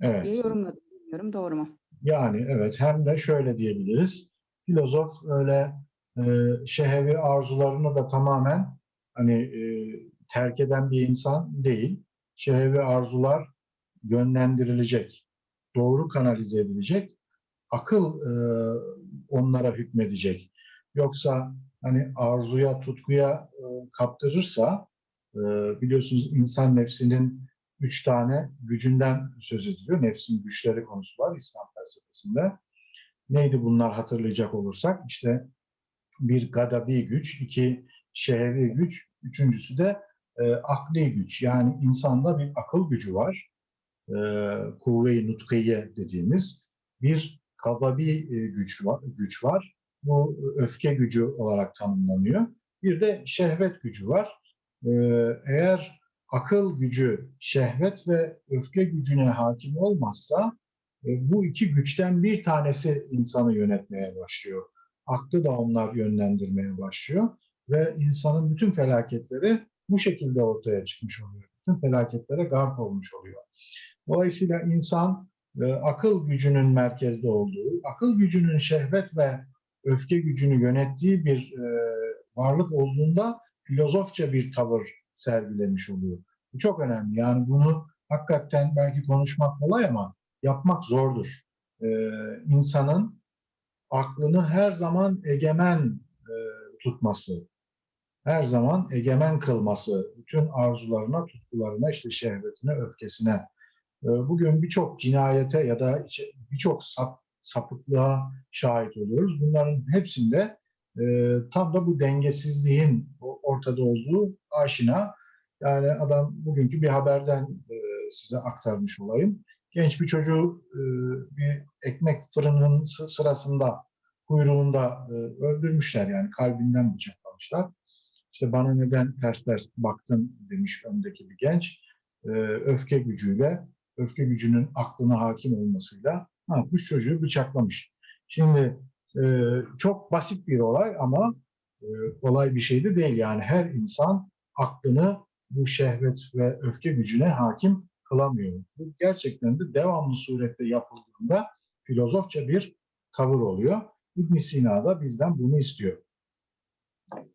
Evet. diye yorumladım. Bilmiyorum doğru mu? Yani evet hem de şöyle diyebiliriz. Filozof öyle e, şehevi arzularını da tamamen hani e, terk eden bir insan değil. Şehevi arzular yönlendirilecek, doğru kanalize edilecek, akıl e, onlara hükmedecek. Yoksa hani arzuya, tutkuya e, kaptırırsa e, biliyorsunuz insan nefsinin üç tane gücünden söz ediliyor. Nefsin güçleri konusu var İslam felsefesinde. Neydi bunlar hatırlayacak olursak? İşte bir gadabi güç, iki şehvi güç, üçüncüsü de e, akli güç. Yani insanda bir akıl gücü var. E, kuvve-i nutkiye dediğimiz bir gadabi e, güç var, güç var. Bu öfke gücü olarak tanımlanıyor. Bir de şehvet gücü var. E, eğer akıl gücü, şehvet ve öfke gücüne hakim olmazsa e, bu iki güçten bir tanesi insanı yönetmeye başlıyor. Aklı da onlar yönlendirmeye başlıyor ve insanın bütün felaketleri bu şekilde ortaya çıkmış oluyor. Bütün felaketlere garp olmuş oluyor. Dolayısıyla insan e, akıl gücünün merkezde olduğu, akıl gücünün şehvet ve öfke gücünü yönettiği bir e, varlık olduğunda filozofça bir tavır sergilemiş oluyor. Bu çok önemli. Yani bunu hakikaten belki konuşmak kolay ama yapmak zordur. E, insanın aklını her zaman egemen e, tutması, her zaman egemen kılması, bütün arzularına, tutkularına, işte şehvetine, öfkesine. E, bugün birçok cinayete ya da birçok sap, sapıklığa şahit oluyoruz. Bunların hepsinde e, tam da bu dengesizliğin ortada olduğu aşina. Yani adam bugünkü bir haberden e, size aktarmış olayım. Genç bir çocuğu e, bir ekmek fırının sı- sırasında kuyruğunda e, öldürmüşler yani kalbinden bıçaklamışlar. İşte bana neden ters ters baktın demiş öndeki bir genç. E, öfke gücüyle, öfke gücünün aklına hakim olmasıyla ne yapmış? Çocuğu bıçaklamış. Şimdi e, çok basit bir olay ama e, kolay bir şey de değil. Yani her insan aklını bu şehvet ve öfke gücüne hakim kılamıyor. Bu gerçekten de devamlı surette yapıldığında filozofça bir tavır oluyor. ibn Sina da bizden bunu istiyor.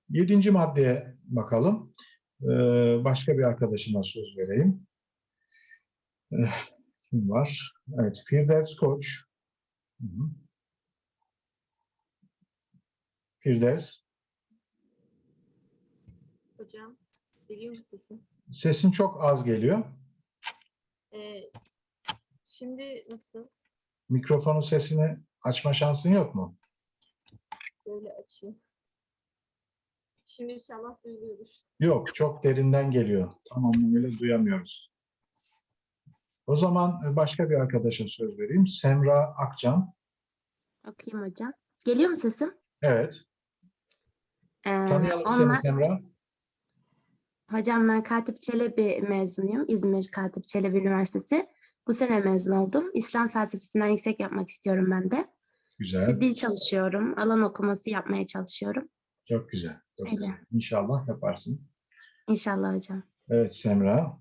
Yedinci maddeye bakalım. Ee, başka bir arkadaşıma söz vereyim. Eh, Kim var? Evet, Firdevs Koç. Hı hı. Firdevs, Hocam, geliyor mu sesim? sesin çok az geliyor. Ee, şimdi nasıl? Mikrofonun sesini açma şansın yok mu? Böyle açayım. Şimdi inşallah duyuluyordur. Yok, çok derinden geliyor. Tam anlamıyla duyamıyoruz. O zaman e, başka bir arkadaşa söz vereyim. Semra Akcan. Okuyayım hocam. Geliyor mu sesim? Evet. Ee, Tanıyalım seni onlar, Semra. hocam ben Katip Çelebi mezunuyum. İzmir Katip Çelebi Üniversitesi. Bu sene mezun oldum. İslam felsefesinden yüksek yapmak istiyorum ben de. Güzel. İşte dil çalışıyorum. Alan okuması yapmaya çalışıyorum. Çok güzel. Çok Öyle. güzel. İnşallah yaparsın. İnşallah hocam. Evet Semra.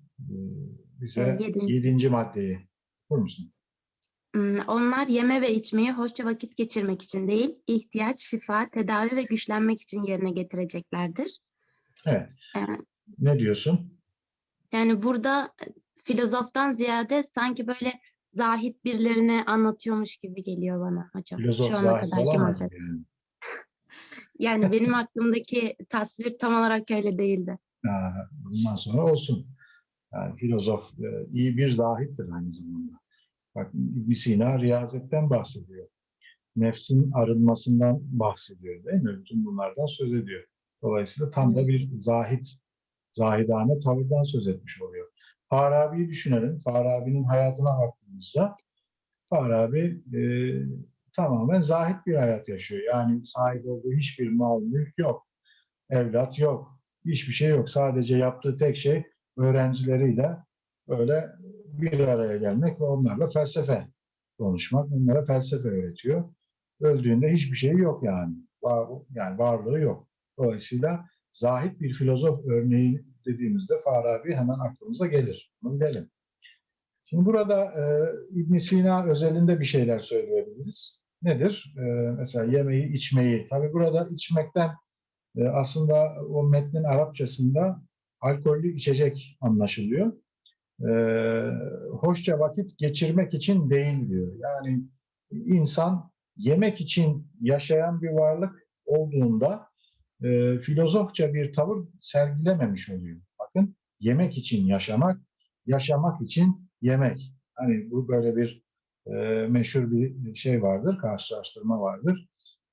Bize yedinci. yedinci maddeyi okur musun? Hmm, Onlar yeme ve içmeyi hoşça vakit geçirmek için değil, ihtiyaç, şifa, tedavi ve güçlenmek için yerine getireceklerdir. Evet. Ee, Ne diyorsun? Yani burada e, filozoftan ziyade sanki böyle zahit birilerine anlatıyormuş gibi geliyor bana hocam. Filozof Şu ana zahit olamaz yani? [laughs] Yani benim aklımdaki tasvir tam olarak öyle değildi. Ha, bundan sonra olsun. Yani filozof e, iyi bir zahittir aynı zamanda. Bak ibn Sina riyazetten bahsediyor. Nefsin arınmasından bahsediyor değil mi? Bütün bunlardan söz ediyor. Dolayısıyla tam da bir zahit, zahidane tavırdan söz etmiş oluyor. Farabi'yi düşünelim. Farabi'nin hayatına baktığımızda Farabi e, tamamen zahit bir hayat yaşıyor. Yani sahip olduğu hiçbir mal, mülk yok. Evlat yok. Hiçbir şey yok. Sadece yaptığı tek şey öğrencileriyle böyle bir araya gelmek ve onlarla felsefe konuşmak. Onlara felsefe öğretiyor. Öldüğünde hiçbir şey yok yani. Var, yani varlığı yok. Dolayısıyla zahit bir filozof örneği dediğimizde Farabi hemen aklımıza gelir. Bunu bilelim. Şimdi burada e, ibn Sina özelinde bir şeyler söyleyebiliriz. Nedir? E, mesela yemeği, içmeyi. Tabi burada içmekten e, aslında o metnin Arapçasında alkollü içecek anlaşılıyor. E, hoşça vakit geçirmek için değil diyor. Yani insan yemek için yaşayan bir varlık olduğunda e, filozofça bir tavır sergilememiş oluyor. Bakın yemek için yaşamak, yaşamak için yemek. Hani bu böyle bir e, meşhur bir şey vardır, karşılaştırma vardır.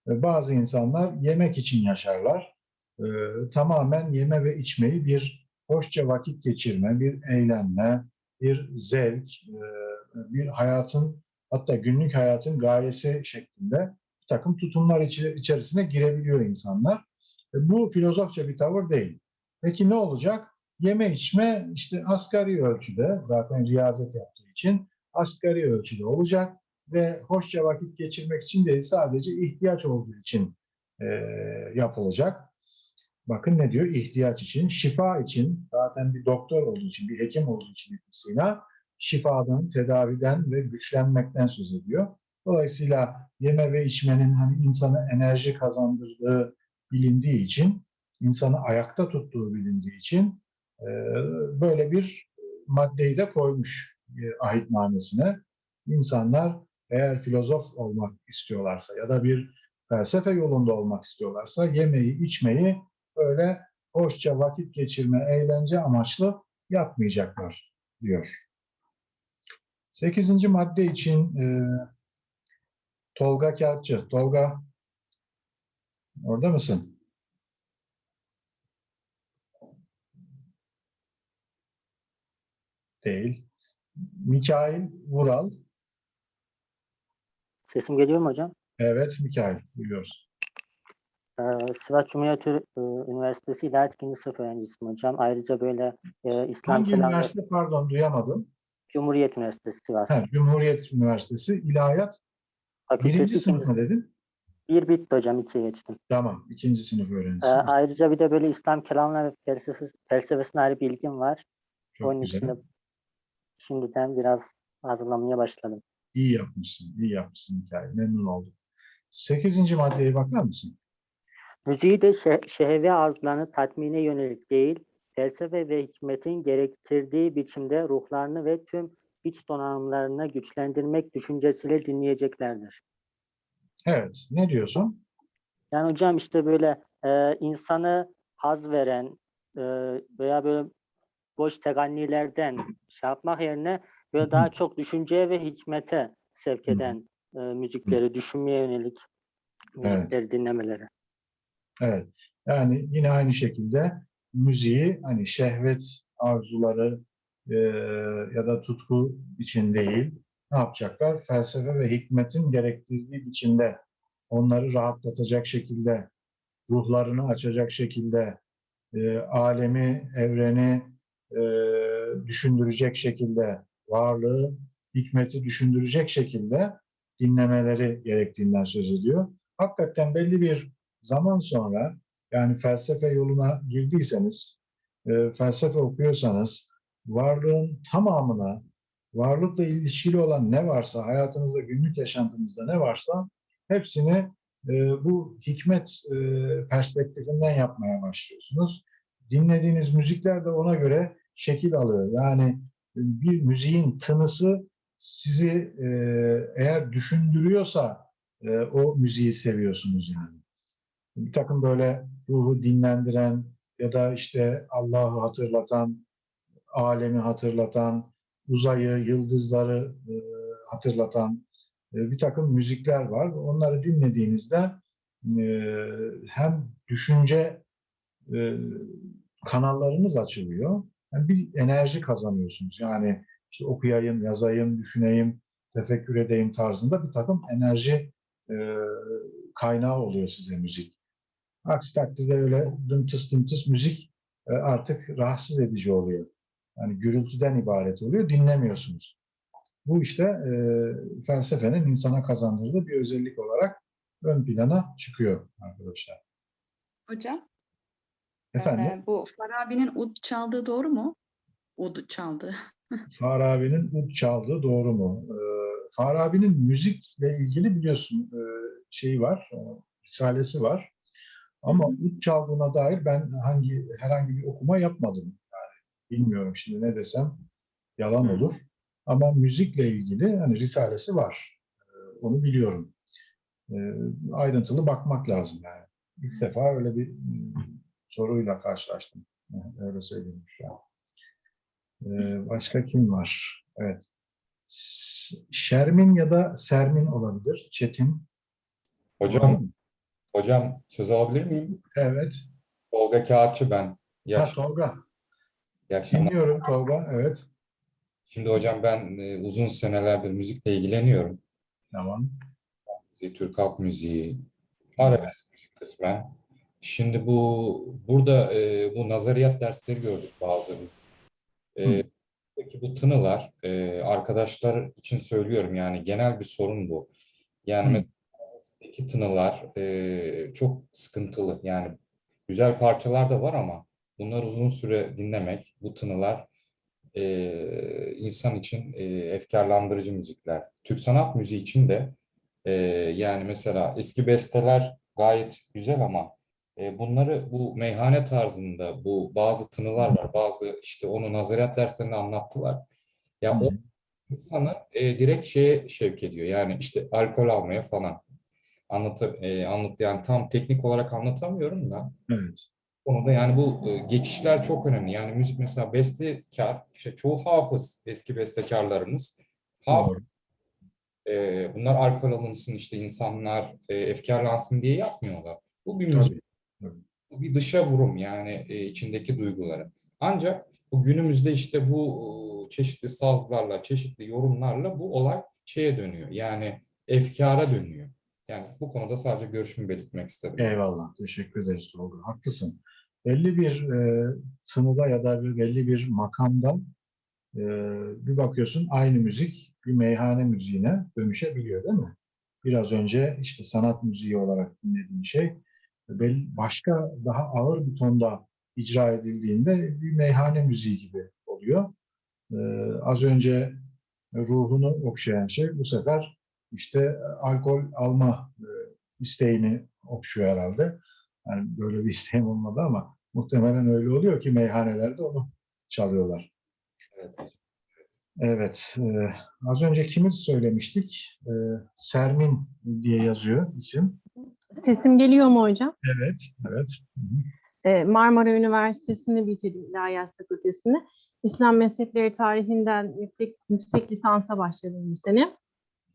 E, bazı insanlar yemek için yaşarlar. E, tamamen yeme ve içmeyi bir hoşça vakit geçirme, bir eğlenme, bir zevk, e, bir hayatın hatta günlük hayatın gayesi şeklinde bir takım tutumlar içerisine girebiliyor insanlar. E, Bu filozofça bir tavır değil. Peki ne olacak? Yeme içme işte asgari ölçüde zaten riyazet yaptığı için asgari ölçüde olacak ve hoşça vakit geçirmek için değil sadece ihtiyaç olduğu için e, yapılacak. Bakın ne diyor? İhtiyaç için, şifa için, zaten bir doktor olduğu için, bir hekim olduğu için İbn şifadan, tedaviden ve güçlenmekten söz ediyor. Dolayısıyla yeme ve içmenin hani insana enerji kazandırdığı bilindiği için, insanı ayakta tuttuğu bilindiği için e, böyle bir maddeyi de koymuş e, ahitnamesine. İnsanlar eğer filozof olmak istiyorlarsa ya da bir felsefe yolunda olmak istiyorlarsa yemeği, içmeyi öyle hoşça vakit geçirme, eğlence amaçlı yapmayacaklar diyor. Sekizinci madde için e, Tolga Kağıtçı. Tolga orada mısın? Değil. Mikail Vural. Sesim geliyor mu hocam? Evet Mikail. Duyuyoruz. Ee, Sivas Cumhuriyet e, Üniversitesi İlahiyat 2. sınıf öğrencisiyim hocam. Ayrıca böyle e, İslam Hangi kelamı üniversite? Pardon duyamadım. Cumhuriyet Üniversitesi Sivas. Ha, Cumhuriyet Üniversitesi İlahiyat Fakültesi birinci ikinci sınıf mı dedin? Bir bitti hocam, ikiye geçtim. Tamam. ikinci sınıf Ee, öğrencisi. ayrıca bir de böyle İslam kelamına ve felsefesi, felsefesine ayrı bir ilgim var. Çok Onun güzel. için de şimdiden biraz hazırlamaya başladım. İyi yapmışsın. iyi yapmışsın Mikail. Memnun oldum. Sekizinci maddeye bakar mısın? Müziği de şe- şehve arzularını tatmine yönelik değil, felsefe ve hikmetin gerektirdiği biçimde ruhlarını ve tüm iç donanımlarını güçlendirmek düşüncesiyle dinleyeceklerdir. Evet. Ne diyorsun? Yani hocam işte böyle e, insanı haz veren e, veya böyle boş tegannilerden şey yapmak yerine böyle daha çok düşünceye ve hikmete sevk eden e, müzikleri, düşünmeye yönelik müzikleri dinlemeleri. Evet. Yani yine aynı şekilde müziği hani şehvet arzuları e, ya da tutku için değil ne yapacaklar? Felsefe ve hikmetin gerektirdiği biçimde onları rahatlatacak şekilde ruhlarını açacak şekilde e, alemi, evreni e, düşündürecek şekilde varlığı, hikmeti düşündürecek şekilde dinlemeleri gerektiğinden söz ediyor. Hakikaten belli bir zaman sonra yani felsefe yoluna girdiyseniz, e, felsefe okuyorsanız varlığın tamamına, varlıkla ilişkili olan ne varsa, hayatınızda, günlük yaşantınızda ne varsa hepsini e, bu hikmet e, perspektifinden yapmaya başlıyorsunuz. Dinlediğiniz müzikler de ona göre şekil alıyor. Yani bir müziğin tınısı sizi e, eğer düşündürüyorsa e, o müziği seviyorsunuz yani bir takım böyle ruhu dinlendiren ya da işte Allah'ı hatırlatan, alemi hatırlatan, uzayı, yıldızları e, hatırlatan e, bir takım müzikler var. Onları dinlediğinizde e, hem düşünce e, kanallarınız açılıyor, hem bir enerji kazanıyorsunuz. Yani işte okuyayım, yazayım, düşüneyim, tefekkür edeyim tarzında bir takım enerji kaynağı oluyor size müzik. Aksi takdirde öyle dımtıs dımtıs müzik e, artık rahatsız edici oluyor. Yani gürültüden ibaret oluyor, dinlemiyorsunuz. Bu işte e, felsefenin insana kazandırdığı bir özellik olarak ön plana çıkıyor arkadaşlar. Hocam, Efendim, e, bu Farabi'nin ud çaldığı doğru mu? Ud çaldığı. [laughs] Farabi'nin ud çaldığı doğru mu? E, Farabi'nin müzikle ilgili biliyorsun e, şeyi var, e, risalesi var. Ama ud çaldığına dair ben hangi herhangi bir okuma yapmadım. Yani bilmiyorum şimdi ne desem yalan olur. Ama müzikle ilgili hani risalesi var. Ee, Onu biliyorum. Ee, Ayrıntılı bakmak lazım yani. ilk defa öyle bir e, soruyla karşılaştım. Öyle söyleyeyim şu an. Ee, başka kim var? Evet. Şermin ya da Sermin olabilir. Çetin. Hocam, hocam söz alabilir miyim? Evet. Tolga Kağıtçı ben. İyi, Ha, Tolga. iyi akşamlar. Dinliyorum Tolga. Evet. Şimdi hocam ben e, uzun senelerdir müzikle ilgileniyorum. Tamam. Müziği, Türk halk müziği, arabesk müzik kısmen. Şimdi bu burada e, bu nazariyat dersleri gördük bazı biz. E, peki bu tınılar e, arkadaşlar için söylüyorum yani genel bir sorun bu. Yani Hı. mesela arabesk tınılar e, çok sıkıntılı. Yani güzel parçalar da var ama bunlar uzun süre dinlemek, bu tınılar e, insan için e, efkarlandırıcı müzikler. Türk sanat müziği için de e, yani mesela eski besteler gayet güzel ama e, bunları bu meyhane tarzında bu bazı tınılar var, bazı işte onu nazaret derslerinde anlattılar. Ya o Hı. insanı e, direkt şeye şevk ediyor. Yani işte alkol almaya falan. Anlat, e, anlat yani tam teknik olarak anlatamıyorum da Evet. konuda yani bu e, geçişler çok önemli. Yani müzik mesela bestekar, işte çoğu hafız eski bestekarlarımız. Hafız, e, bunlar alkol alınsın işte insanlar e, efkarlansın diye yapmıyorlar. Bu bir müzik. Tabii. Bu bir dışa vurum yani e, içindeki duyguları. Ancak bu günümüzde işte bu e, çeşitli sazlarla, çeşitli yorumlarla bu olay şeye dönüyor. Yani efkara dönüyor. Yani bu konuda sadece görüşümü belirtmek istedim. Eyvallah. Teşekkür ederiz Tolga. Haklısın. Belli bir e, tınıda ya da bir belli bir makamda e, bir bakıyorsun aynı müzik bir meyhane müziğine dönüşebiliyor değil mi? Biraz önce işte sanat müziği olarak dinlediğin şey bel- başka daha ağır bir tonda icra edildiğinde bir meyhane müziği gibi oluyor. E, az önce ruhunu okşayan şey bu sefer işte alkol alma e, isteğini okşuyor herhalde. Yani böyle bir [laughs] isteğim olmadı ama muhtemelen öyle oluyor ki meyhanelerde onu çalıyorlar. Evet. Evet, e, az önce kimi söylemiştik? E, Sermin diye yazıyor isim. Sesim geliyor mu hocam? Evet, evet. Hı hı. Ee, Marmara Üniversitesi'ni bitirdim İlahiyat Fakültesini. İslam Mezhepleri Tarihinden yüksek, yüksek lisansa başladım bu sene.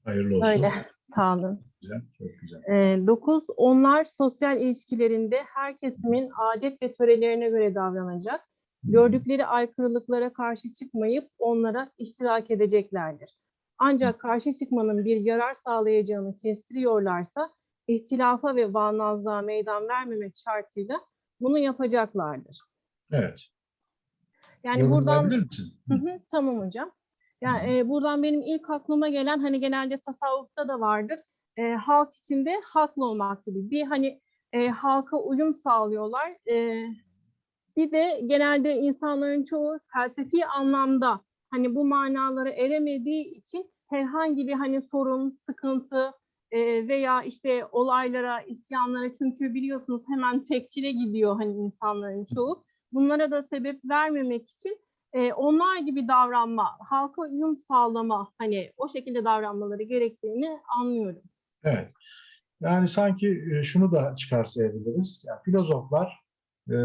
Hayırlı olsun. Öyle, sağ olun. Güzel, çok güzel. Ee, dokuz, onlar sosyal ilişkilerinde her kesimin adet ve törelerine göre davranacak. Gördükleri aykırılıklara karşı çıkmayıp onlara iştirak edeceklerdir. Ancak karşı çıkmanın bir yarar sağlayacağını kestiriyorlarsa ihtilafa ve bağnazlığa meydan vermemek şartıyla bunu yapacaklardır. Evet. Yani buradan? Hı hı, tamam hocam. Yani e, buradan benim ilk aklıma gelen hani genelde tasavvufta da vardır. E, halk içinde haklı olmak gibi. Bir hani e, halka uyum sağlıyorlar. E, bir de genelde insanların çoğu felsefi anlamda hani bu manalara eremediği için herhangi bir hani sorun, sıkıntı e, veya işte olaylara, isyanlara çünkü biliyorsunuz hemen tekfire gidiyor hani insanların çoğu. Bunlara da sebep vermemek için e, onlar gibi davranma, halka uyum sağlama hani o şekilde davranmaları gerektiğini anlıyorum. Evet. Yani sanki şunu da çıkarsayabiliriz. Yani filozoflar e,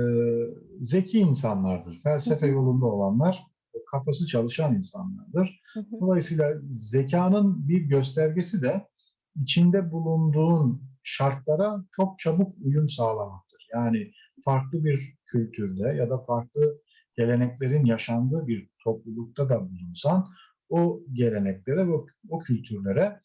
zeki insanlardır. Felsefe yolunda olanlar, kafası çalışan insanlardır. Dolayısıyla zekanın bir göstergesi de içinde bulunduğun şartlara çok çabuk uyum sağlamaktır. Yani farklı bir kültürde ya da farklı geleneklerin yaşandığı bir toplulukta da bulunsan o geleneklere, o, o kültürlere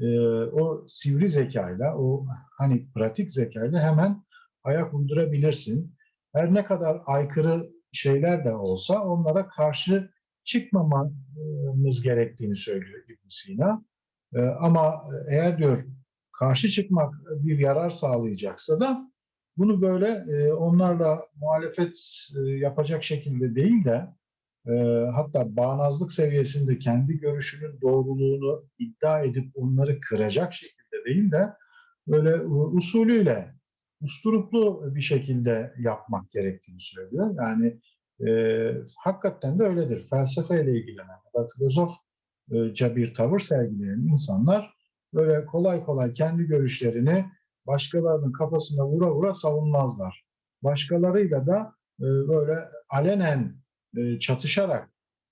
e, o sivri zekayla, o hani pratik zekayla hemen ayak uydurabilirsin. Her ne kadar aykırı şeyler de olsa onlara karşı çıkmamamız gerektiğini söylüyor ibn Sina. E, ama eğer diyor karşı çıkmak bir yarar sağlayacaksa da bunu böyle e, onlarla muhalefet e, yapacak şekilde değil de e, hatta bağnazlık seviyesinde kendi görüşünün doğruluğunu iddia edip onları kıracak şekilde değil de böyle e, usulüyle, usturuplu bir şekilde yapmak gerektiğini söylüyor. Yani e, hakikaten de öyledir. Felsefeyle ilgilenen ya da filozofça bir tavır sergileyen insanlar böyle kolay kolay kendi görüşlerini başkalarının kafasına vura vura savunmazlar. Başkalarıyla da e, böyle alenen e, çatışarak,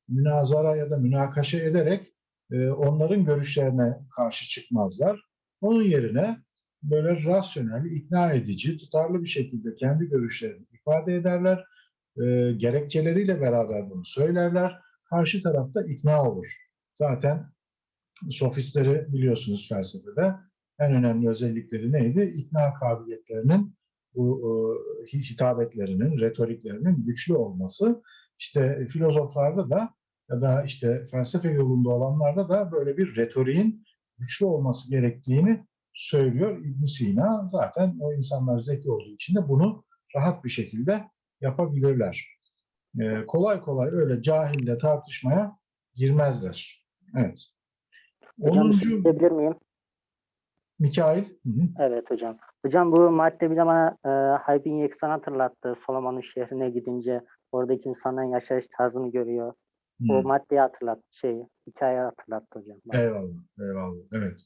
münazara ya da münakaşa ederek e, onların görüşlerine karşı çıkmazlar. Onun yerine böyle rasyonel, ikna edici, tutarlı bir şekilde kendi görüşlerini ifade ederler. Gerekçeleriyle beraber bunu söylerler. Karşı tarafta ikna olur. Zaten sofistleri biliyorsunuz felsefede en önemli özellikleri neydi? İkna kabiliyetlerinin, bu e, hitabetlerinin, retoriklerinin güçlü olması. İşte filozoflarda da ya da işte felsefe yolunda olanlarda da böyle bir retoriğin güçlü olması gerektiğini söylüyor ibn Sina. Zaten o insanlar zeki olduğu için de bunu rahat bir şekilde yapabilirler. Ee, kolay kolay öyle cahille tartışmaya girmezler. Evet. Hocam bir şey 10. diyebilir miyim? Mikail. Hı hı. Evet hocam. Hocam bu madde bir de bana e, Haybin Yeksan hatırlattı. Solomon'un şehrine gidince oradaki insanların yaşayış tarzını görüyor. O Hı. maddeyi hatırlattı. Şey, hikaye hatırlattı hocam. Eyvallah, eyvallah. Evet.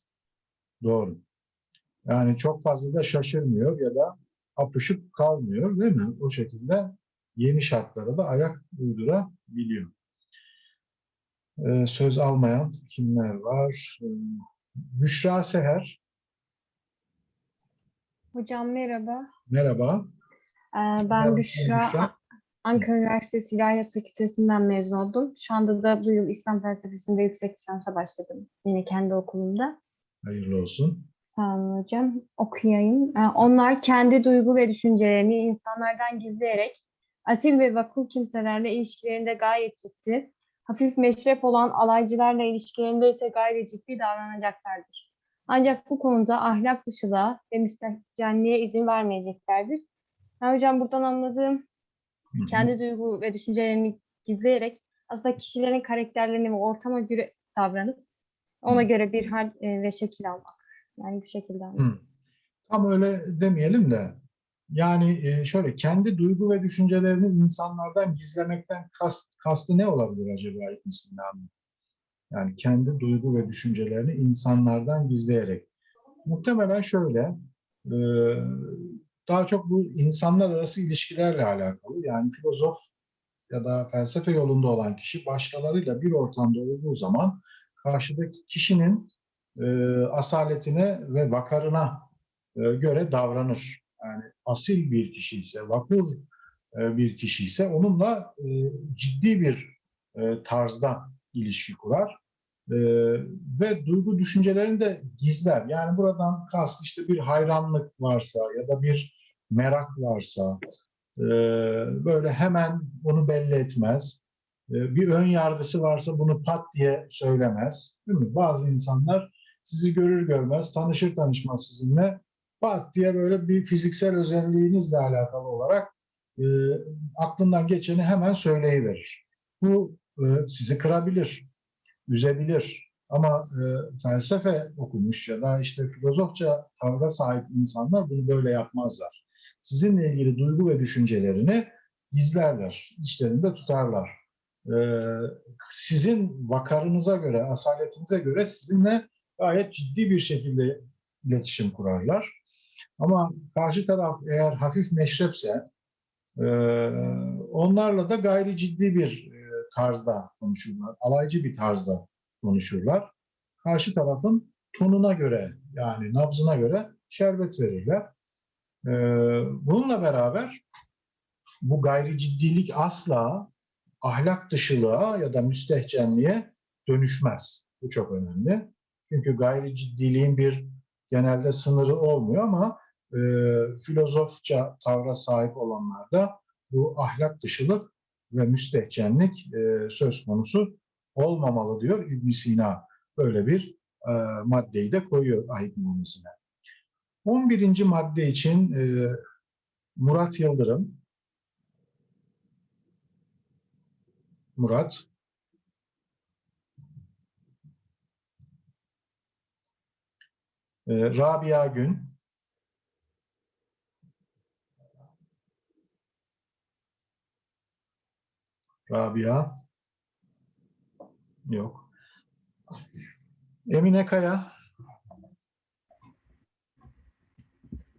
Doğru. Yani çok fazla da şaşırmıyor ya da apışıp kalmıyor değil mi? O şekilde yeni şartlara da ayak uydurabiliyor. Ee, söz almayan kimler var? Ee, Büşra Seher, Hocam merhaba. merhaba. Ee, Merhaba, Ben Büşra. Büşra. Ankara Üniversitesi İlahiyat Fakültesinden mezun oldum. Şu anda da bu yıl İslam felsefesinde yüksek lisansa başladım. Yine kendi okulumda. Hayırlı olsun. Sağ olun hocam. Okuyayım. Ee, Onlar kendi duygu ve düşüncelerini insanlardan gizleyerek asil ve vakul kimselerle ilişkilerinde gayet ciddi, hafif meşrep olan alaycılarla ilişkilerinde ise gayri ciddi davranacaklardır. Ancak bu konuda ahlak dışılığa ve müstehcenliğe izin vermeyeceklerdir. Yani hocam buradan anladığım kendi duygu ve düşüncelerini gizleyerek aslında kişilerin karakterlerini ve ortama göre davranıp ona göre bir hal e, ve şekil almak. Yani bu şekilde. Tam öyle demeyelim de yani e, şöyle kendi duygu ve düşüncelerini insanlardan gizlemekten kast, kastı ne olabilir acaba İbn Sina'nın? Yani kendi duygu ve düşüncelerini insanlardan gizleyerek. Muhtemelen şöyle e, daha çok bu insanlar arası ilişkilerle alakalı. Yani filozof ya da felsefe yolunda olan kişi başkalarıyla bir ortamda olduğu zaman karşıdaki kişinin e, asaletine ve vakarına e, göre davranır. Yani asil bir kişi ise, vakur bir kişi ise onunla ciddi bir tarzda ilişki kurar. E, ve duygu düşüncelerini de gizler. Yani buradan kast işte bir hayranlık varsa ya da bir merak varsa e, böyle hemen onu belli etmez. E, bir ön yargısı varsa bunu pat diye söylemez. Değil mi? Bazı insanlar sizi görür görmez, tanışır tanışmaz sizinle pat diye böyle bir fiziksel özelliğinizle alakalı olarak e, aklından geçeni hemen söyleyiverir. Bu sizi kırabilir, üzebilir. Ama e, felsefe okumuş ya da işte filozofça tavra sahip insanlar bunu böyle yapmazlar. Sizinle ilgili duygu ve düşüncelerini gizlerler, içlerinde tutarlar. E, sizin vakarınıza göre, asaletinize göre sizinle gayet ciddi bir şekilde iletişim kurarlar. Ama karşı taraf eğer hafif meşrepse e, onlarla da gayri ciddi bir e, tarzda konuşurlar. Alaycı bir tarzda konuşurlar. Karşı tarafın tonuna göre yani nabzına göre şerbet verirler. E, bununla beraber bu gayri ciddilik asla ahlak dışılığa ya da müstehcenliğe dönüşmez. Bu çok önemli. Çünkü gayri ciddiliğin bir genelde sınırı olmuyor ama e, filozofça tavra sahip olanlarda bu ahlak dışılık ve müstehcenlik e, söz konusu olmamalı diyor ibn Sina. Böyle bir e, maddeyi de koyuyor ahitnamesine. 11. madde için e, Murat Yıldırım. Murat. E, Rabia Gün. Rabia. Yok. Emine Kaya.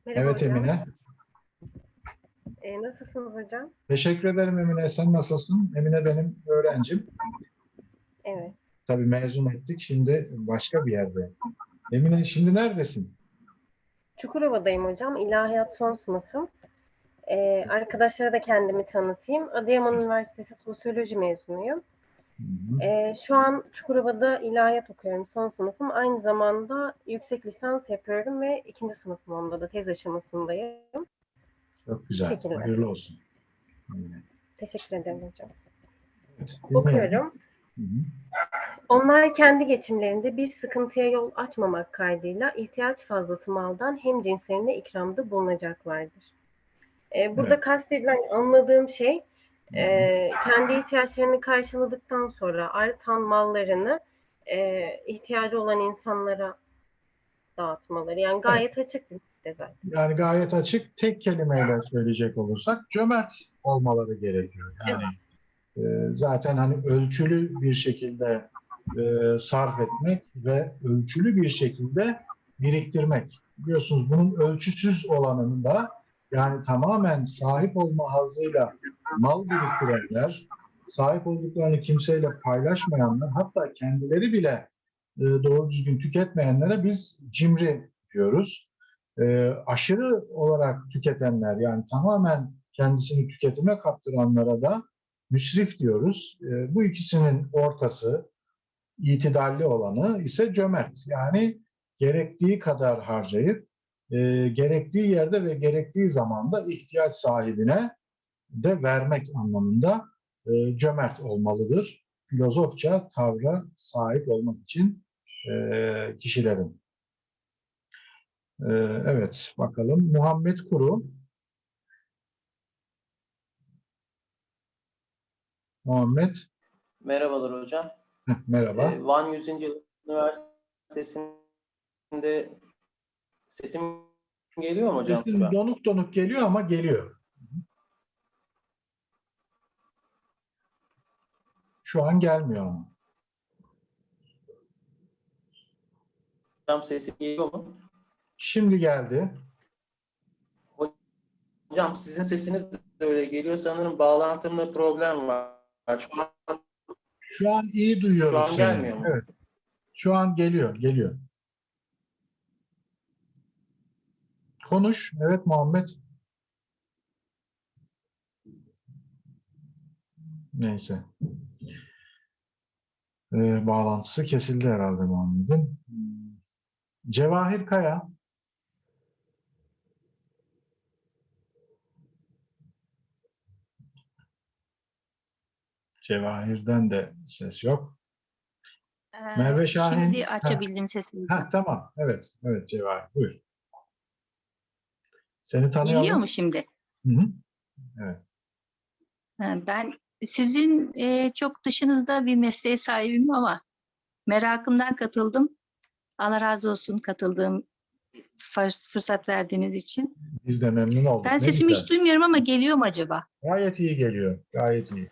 Merhaba Evet hocam. Emine. Ee, nasılsınız hocam? Teşekkür ederim Emine. Sen nasılsın? Emine benim öğrencim. Evet. Tabii mezun ettik. Şimdi başka bir yerde. Emine şimdi neredesin? Çukurova'dayım hocam. İlahiyat son sınıfım. Ee, arkadaşlara da kendimi tanıtayım. Adıyaman Üniversitesi Sosyoloji mezunuyum. Ee, şu an Çukurova'da ilahiyat okuyorum. Son sınıfım. Aynı zamanda yüksek lisans yapıyorum ve ikinci sınıfım onda da tez aşamasındayım. Çok güzel. Şekilde. Hayırlı olsun. Teşekkür ederim hocam. Evet. Okuyorum. Hı hı. Onlar kendi geçimlerinde bir sıkıntıya yol açmamak kaydıyla ihtiyaç fazlası maldan hem cinslerine ikramda bulunacaklardır. Ee, burada Evet. kastedilen anladığım şey e, kendi ihtiyaçlarını karşıladıktan sonra artan mallarını e, ihtiyacı olan insanlara dağıtmaları. Yani gayet açık bir madde zaten. Yani gayet açık. Tek kelimeyle söyleyecek olursak cömert olmaları gerekiyor. Yani e, zaten hani ölçülü bir şekilde e, sarf etmek ve ölçülü bir şekilde biriktirmek. Biliyorsunuz bunun ölçüsüz olanını da yani tamamen sahip olma hazzıyla mal biriktirenler, sahip olduklarını kimseyle paylaşmayanlar, hatta kendileri bile e, doğru düzgün tüketmeyenlere biz cimri diyoruz. E, aşırı olarak tüketenler yani tamamen kendisini tüketime kaptıranlara da müsrif diyoruz. E, bu ikisinin ortası, itidalli olanı ise cömert. Yani gerektiği kadar harcayıp e, gerektiği yerde ve gerektiği zamanda ihtiyaç sahibine de vermek anlamında e, cömert olmalıdır. Filozofça tavra sahip olmak için e, kişilerin. E, evet, bakalım. Muhammed Kuru. Muhammed, Merhabalar hocam. heh, merhaba. Ee, Van 100. Yıl Üniversitesi'nde sesim geliyor mu hocam? An? donuk donuk geliyor ama geliyor. Şu an gelmiyor ama. Hocam sesim geliyor mu? Şimdi geldi. Hocam sizin sesiniz de öyle geliyor. Sanırım bağlantımda problem var. Şu an Şu an iyi duyuyoruz. Şu an seni. gelmiyor mu? Evet. Şu an geliyor, geliyor. Konuş. Evet Muhammed. Neyse. Ee, bağlantısı kesildi herhalde Muhammed'in. Cevahir Kaya. Cevahir'den de ses yok. Merve Şahin. Ee, Şimdi Ha. açabildim sesimi. Ha, tamam. Evet. Evet Cevahir. Buyur. Seni tanıyalım. Geliyor mu şimdi? Hı hı. Ha, Ben sizin e, çok dışınızda bir mesleğe sahibim ama merakımdan katıldım. Allah razı olsun katıldığım fırs- fırsat verdiğiniz için. Biz de memnun olduk. Ben Ne sesimi güzel. hiç duymuyorum ama geliyor mu acaba? Gayet iyi geliyor. Gayet iyi.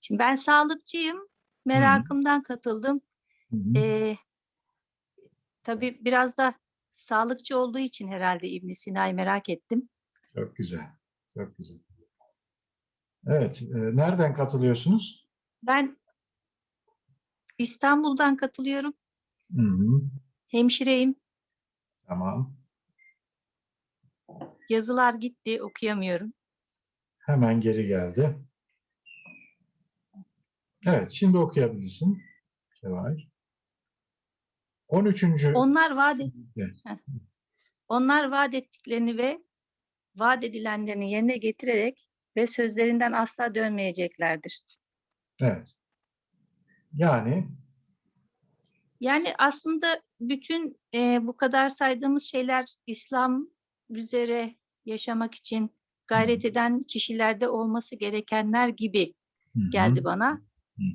Şimdi ben sağlıkçıyım. Merakımdan katıldım. Hı hı. E, tabii biraz da sağlıkçı olduğu için herhalde İbn Sina'yı merak ettim. Çok güzel. Çok güzel. Evet. e, nereden katılıyorsunuz? Ben İstanbul'dan katılıyorum. Hı hı. Hemşireyim. Tamam. Yazılar gitti, okuyamıyorum. Hemen geri geldi. Evet. Şimdi okuyabilirsin. Cevahir. 13. Onlar vaat. Onlar vaat ettiklerini ve vaat edilenlerini yerine getirerek ve sözlerinden asla dönmeyeceklerdir. Evet. Yani Yani aslında bütün e, bu kadar saydığımız şeyler İslam üzere yaşamak için gayret eden kişilerde olması gerekenler gibi hı hı, geldi bana.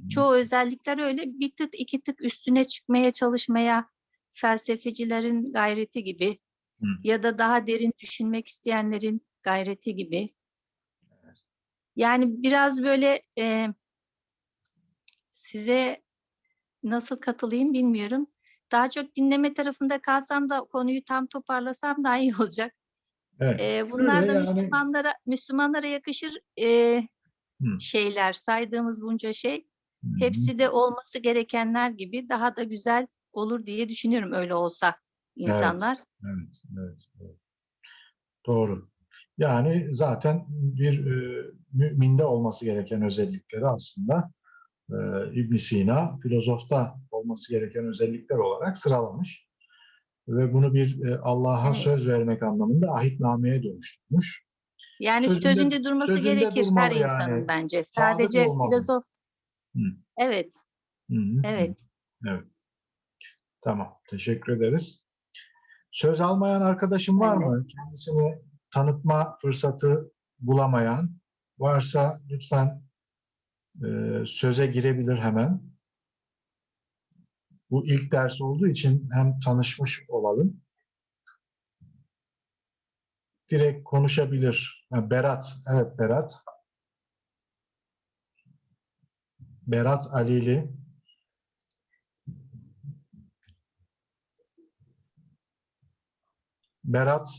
Çoğu özellikler öyle bir tık iki tık üstüne çıkmaya çalışmaya felsefecilerin gayreti gibi Hı. ya da daha derin düşünmek isteyenlerin gayreti gibi. Yani biraz böyle e, size nasıl katılayım bilmiyorum. daha çok dinleme tarafında kalsam da konuyu tam toparlasam daha iyi olacak. Evet. Ee, bunlar Öyle da yani- Müslümanlara Müslümanlara yakışır e, Hı. şeyler, saydığımız bunca şey. Hepsi de olması gerekenler gibi daha da güzel olur diye düşünüyorum öyle olsa insanlar. Evet, evet, evet. Doğru. Yani zaten bir e, müminde olması gereken özellikleri aslında e, ibn Sina filozofta olması gereken özellikler olarak sıralamış. Ve bunu bir e, Allah'a Evet. söz vermek anlamında ahitnameye dönüştürmüş. Yani Sözünde- sözünde, durması sözünde gerekir her durmalı insanın yani. bence. Sadece filozof. Hı. Evet, Hı hı. evet. Evet. Tamam. Teşekkür ederiz. Söz almayan arkadaşım var de. mı? Kendisini tanıtma fırsatı bulamayan varsa lütfen e, söze girebilir hemen. Bu ilk ders olduğu için hem tanışmış olalım. Direkt konuşabilir. Ha, Berat. Evet Berat. Berat Alili. Berat.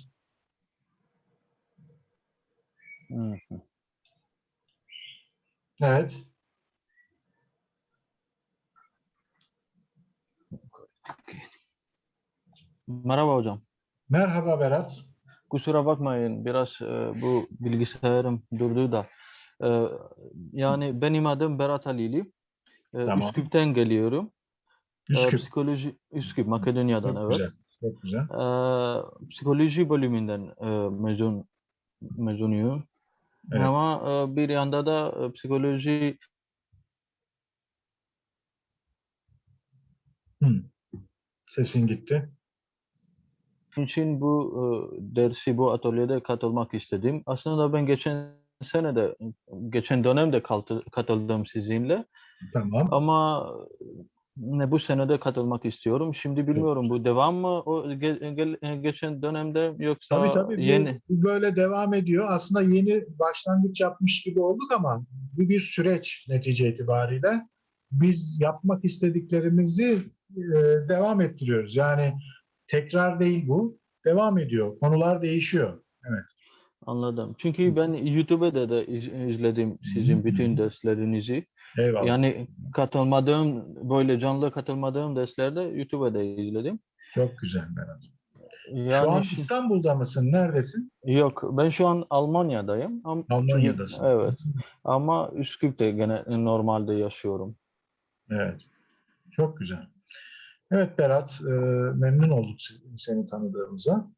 Evet. Merhaba hocam. Merhaba Berat. Kusura bakmayın biraz e, bu bilgisayarım durdu da. Yani benim adım Berat Alili. Tamam. Üsküp'ten geliyorum. Üsküp. psikoloji Üsküp Makedonya'dan Çok evet. güzel. Çok güzel. Psikoloji bölümünden e, mezun mezunuyum. Evet. Ama e, bir yanda da e, psikoloji Hı. Sesin gitti. için bu e, dersi bu atölyede katılmak istedim. Aslında ben geçen sene de geçen dönemde katıldım sizinle. Tamam. Ama ne bu senede katılmak istiyorum. Şimdi bilmiyorum bu devam mı o ge- ge- geçen dönemde yoksa Tabii tabii. Bu, yeni bu böyle devam ediyor. Aslında yeni başlangıç yapmış gibi olduk ama bu bir süreç netice itibariyle. Biz yapmak istediklerimizi e, devam ettiriyoruz. Yani tekrar değil bu. Devam ediyor. Konular değişiyor. Evet. Anladım. Çünkü ben YouTube'da da iz- izledim sizin bütün derslerinizi. Eyvallah. Yani katılmadığım böyle canlı katılmadığım derslerde YouTube'da izledim. Çok güzel Berat. Yani Şu an İstanbul'da mısın? Neredesin? Yok, ben şu an Almanya'dayım. Almanya'dasın. Evet. Ama Üsküp'te gene normalde yaşıyorum. Evet. Çok güzel. Evet Berat, e, memnun olduk se- seni tanıdığımıza.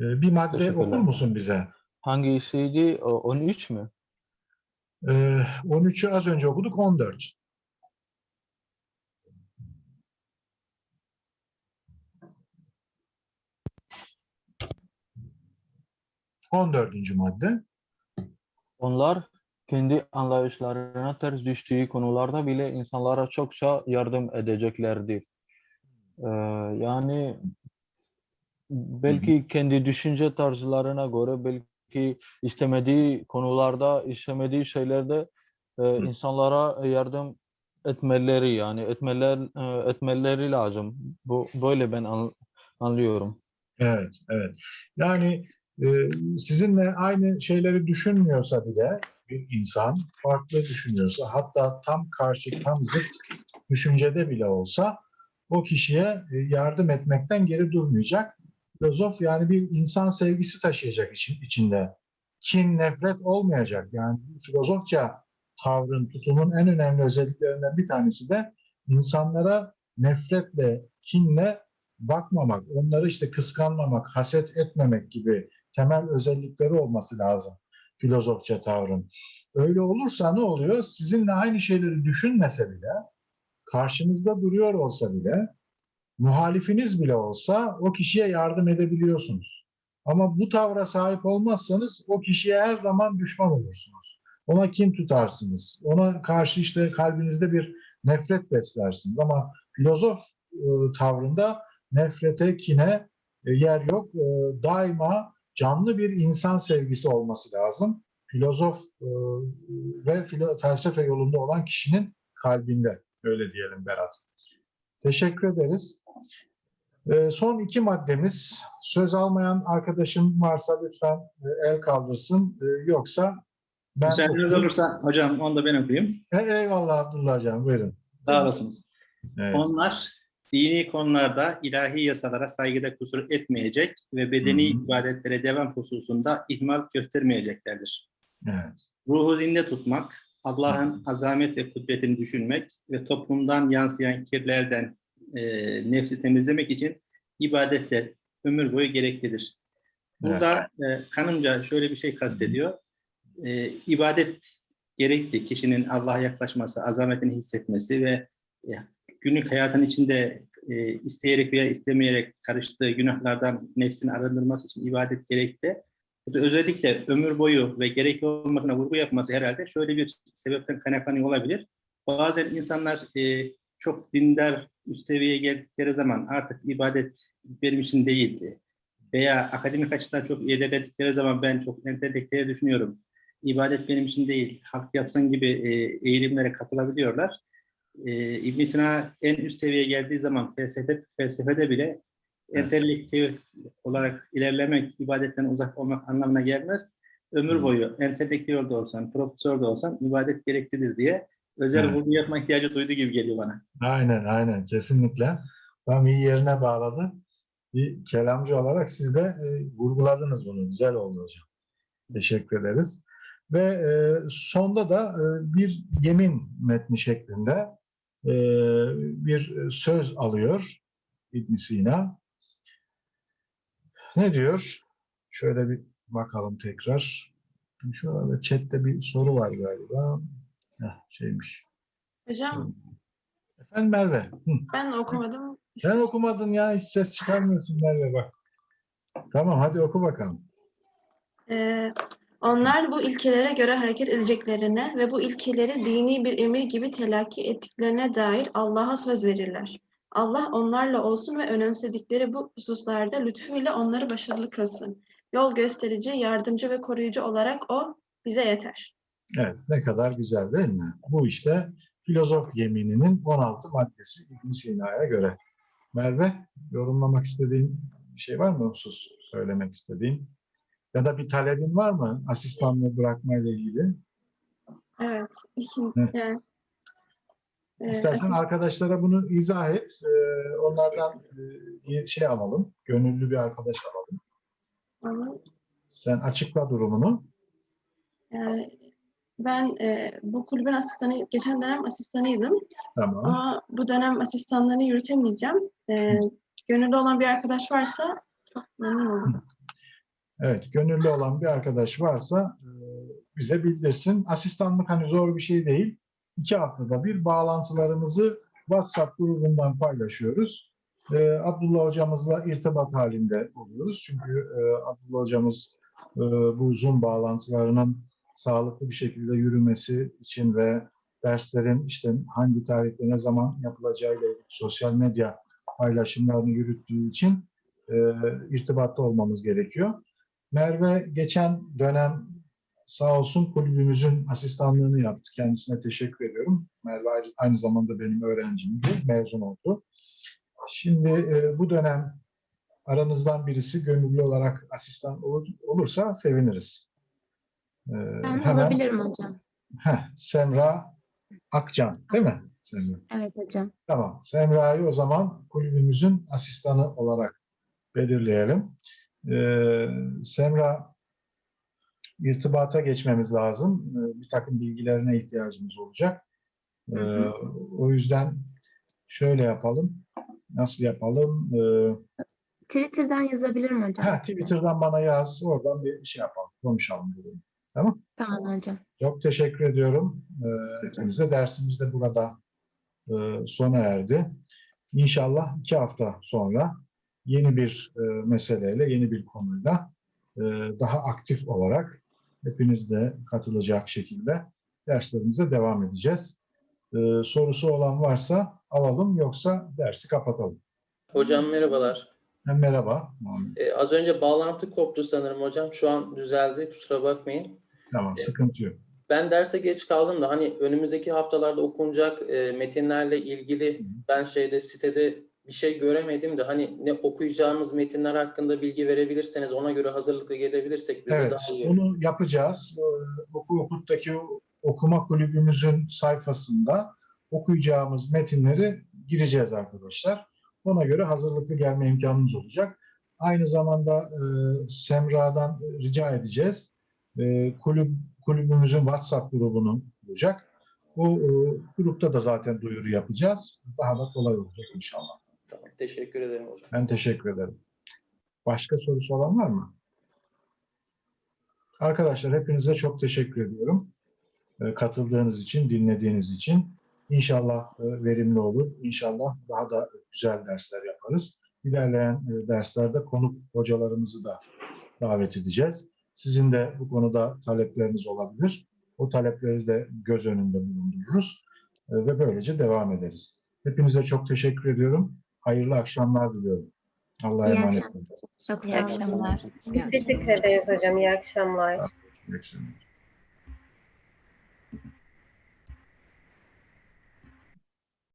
E, bir madde okur musun bize? Hangisiydi? O- 13 mü? E, 13'ü az önce okuduk, 14. On dördüncü madde. Onlar kendi anlayışlarına ters düştüğü konularda bile insanlara çokça yardım edeceklerdir. Ee, yani belki kendi düşünce tarzlarına göre belki istemediği konularda, istemediği şeylerde e, insanlara yardım etmeleri yani etmeler e, etmeleri lazım. Bu böyle ben an- anlıyorum. Evet, evet. Yani e, sizinle aynı şeyleri düşünmüyorsa bile bir insan farklı düşünüyorsa hatta tam karşı, tam zıt düşüncede bile olsa o kişiye e, yardım etmekten geri durmayacak. Filozof yani bir insan sevgisi taşıyacak için, içinde. Kin, nefret olmayacak. Yani filozofça tavrın, tutumun en önemli özelliklerinden bir tanesi de insanlara nefretle, kinle bakmamak, onları işte kıskanmamak, haset etmemek gibi temel özellikleri olması lazım filozofça tavrın. Öyle olursa ne oluyor? Sizinle aynı şeyleri düşünmese bile, karşınızda duruyor olsa bile, muhalifiniz bile olsa o kişiye yardım edebiliyorsunuz. Ama bu tavra sahip olmazsanız o kişiye her zaman düşman olursunuz. Ona kin tutarsınız. Ona karşı işte kalbinizde bir nefret beslersiniz. Ama filozof e, tavrında nefrete, kine e, yer yok. E, daima canlı bir insan sevgisi olması lazım. Filozof ve felsefe yolunda olan kişinin kalbinde. Öyle diyelim Berat. Teşekkür ederiz. Ee, son iki maddemiz. Söz almayan arkadaşım varsa lütfen e, el kaldırsın. Ee, yoksa ben... Müsaadeniz olursa hocam onu da ben okuyayım. E, eyvallah Abdullah Hocam buyurun. Sağ olasınız. Evet. Onlar dini konularda ilahi yasalara saygıda kusur etmeyecek ve bedeni Hı hı. ibadetlere devam hususunda ihmal göstermeyeceklerdir. Evet. Ruhu zinde tutmak, Allah'ın azamet ve kudretini düşünmek ve toplumdan yansıyan kirlerden e, nefsi temizlemek için ibadetler ömür boyu gereklidir. Burada e, kanımca şöyle bir şey kastediyor. E, ibadet gerekli. Kişinin Allah'a yaklaşması, azametini hissetmesi ve e, günlük hayatın içinde e, isteyerek veya istemeyerek karıştığı günahlardan nefsini arındırması için ibadet gerekli. Bu da özellikle ömür boyu ve gerekli olmasına vurgu yapması herhalde şöyle bir sebepten kaynaklanıyor olabilir. Bazen insanlar e, çok dindar üst seviyeye geldikleri zaman artık ibadet benim için değildi. Veya akademik açıdan çok ilerledikleri zaman ben çok entelektüel düşünüyorum. İbadet benim için değil, halk yapsın gibi e, eğilimlere kapılabiliyorlar. E, ibn Sina en üst seviyeye geldiği zaman felsefe, felsefede bile entelektüel olarak ilerlemek, ibadetten uzak olmak anlamına gelmez. Ömür boyu entelektüel de olsan, profesör de olsan ibadet gereklidir diye özel Evet. vurgu yapma ihtiyacı duyduğu gibi geliyor bana. Aynen aynen kesinlikle. Tam iyi yerine bağladı. Bir kelamcı olarak siz de e, vurguladınız bunu. Güzel oldu hocam. Teşekkür ederiz. Ve e, sonda da e, bir yemin metni şeklinde e, bir söz alıyor İbn Sina. Ne diyor? Şöyle bir bakalım tekrar. Şurada chatte bir soru var galiba. Heh, şeymiş. Hocam Efendim Merve. Hı. ben okumadım. Sen okumadın ya hiç ses çıkarmıyorsun Merve bak. Tamam hadi oku bakalım. Ee, onlar bu ilkelere göre hareket edeceklerine ve bu ilkeleri dini bir emir gibi telakki ettiklerine dair Allah'a söz verirler. Allah onlarla olsun ve önemsedikleri bu hususlarda lütfuyla onları başarılı kılsın. Yol gösterici, yardımcı ve koruyucu olarak O bize yeter. Evet ne kadar güzel değil mi? Bu işte filozof yemininin 16 maddesi İbn Sina'ya göre. Merve yorumlamak istediğin bir şey var mı husus söylemek istediğin? Ya da bir talebin var mı asistanlığı bırakmayla ilgili? Evet. yani, e, İstersen arkadaşlara bunu izah et. Onlardan e, bir şey alalım. Gönüllü bir arkadaş alalım. ama, Sen açıkla durumunu. e, ben e, bu kulübün asistanı, geçen dönem asistanıydım. Tamam. Ama bu dönem asistanlığını yürütemeyeceğim. Ee, gönüllü olan bir arkadaş varsa çok memnun olurum. Evet, gönüllü olan bir arkadaş varsa e, bize bildirsin. Asistanlık hani zor bir şey değil. İki haftada bir bağlantılarımızı WhatsApp grubundan paylaşıyoruz. E, Abdullah hocamızla irtibat halinde oluyoruz. Çünkü e, Abdullah hocamız e, bu Zoom bağlantılarının sağlıklı bir şekilde yürümesi için ve derslerin işte hangi tarihte ne zaman yapılacağıyla sosyal medya paylaşımlarını yürüttüğü için e, irtibatta olmamız gerekiyor. Merve geçen dönem sağ olsun kulübümüzün asistanlığını yaptı. Kendisine teşekkür ediyorum. Merve aynı zamanda benim öğrencimdi. Mezun oldu. Şimdi e, bu dönem aranızdan birisi gönüllü olarak asistan olur- olursa seviniriz. E, Ben hemen- olabilirim hocam. Heh, Semra Akcan değil mi? Semra. Evet hocam. Tamam. Semra'yı o zaman kulübümüzün asistanı olarak belirleyelim. Ee, Semra irtibata geçmemiz lazım. Ee, bir takım bilgilerine ihtiyacımız olacak. Ee, o yüzden şöyle yapalım. Nasıl yapalım? Ee, Twitter'dan yazabilirim hocam. ha. Twitter'dan bana yaz. Oradan bir şey yapalım. Konuşalım. Dedim. Tamam. Tamam hocam. Çok teşekkür ediyorum. Ee, hepinize dersimiz de burada e, sona erdi. İnşallah iki hafta sonra yeni bir e, meseleyle, yeni bir konuyla e, daha aktif olarak hepiniz de katılacak şekilde derslerimize devam edeceğiz. E, sorusu olan varsa alalım yoksa dersi kapatalım. Hocam merhabalar. Merhaba. Ee, az önce bağlantı koptu sanırım hocam. Şu an düzeldi. Kusura bakmayın. Tamam, sıkıntı yok. Ben derse geç kaldım da hani önümüzdeki haftalarda okunacak e, metinlerle ilgili ben şeyde sitede bir şey göremedim de hani ne okuyacağımız metinler hakkında bilgi verebilirseniz ona göre hazırlıklı gelebilirsek bize Evet, daha iyi bunu yapacağız. Ee, Oku Okut'taki okuma kulübümüzün sayfasında okuyacağımız metinleri gireceğiz arkadaşlar. Ona göre hazırlıklı gelme imkanımız olacak. Aynı zamanda e, Semra'dan rica edeceğiz. E, kulüp, kulübümüzün WhatsApp grubunu kuracak. O e, grupta da zaten duyuru yapacağız. Daha da kolay olacak inşallah. Tamam, teşekkür ederim hocam. Ben teşekkür ederim. Başka sorusu olan var mı? Arkadaşlar hepinize çok teşekkür ediyorum. E, Katıldığınız için, dinlediğiniz için. İnşallah e, verimli olur. İnşallah daha da güzel dersler yaparız. İlerleyen e, derslerde konuk hocalarımızı da davet edeceğiz. Sizin de bu konuda talepleriniz olabilir. O talepleri de göz önünde bulundururuz. E, Ve böylece devam ederiz. Hepinize çok teşekkür ediyorum. Hayırlı akşamlar diliyorum. Allah'a İyi emanet akşamlar. olun. Çok İyi sağ olun. akşamlar. Biz teşekkür ederiz hocam. İyi akşamlar. İyi akşamlar.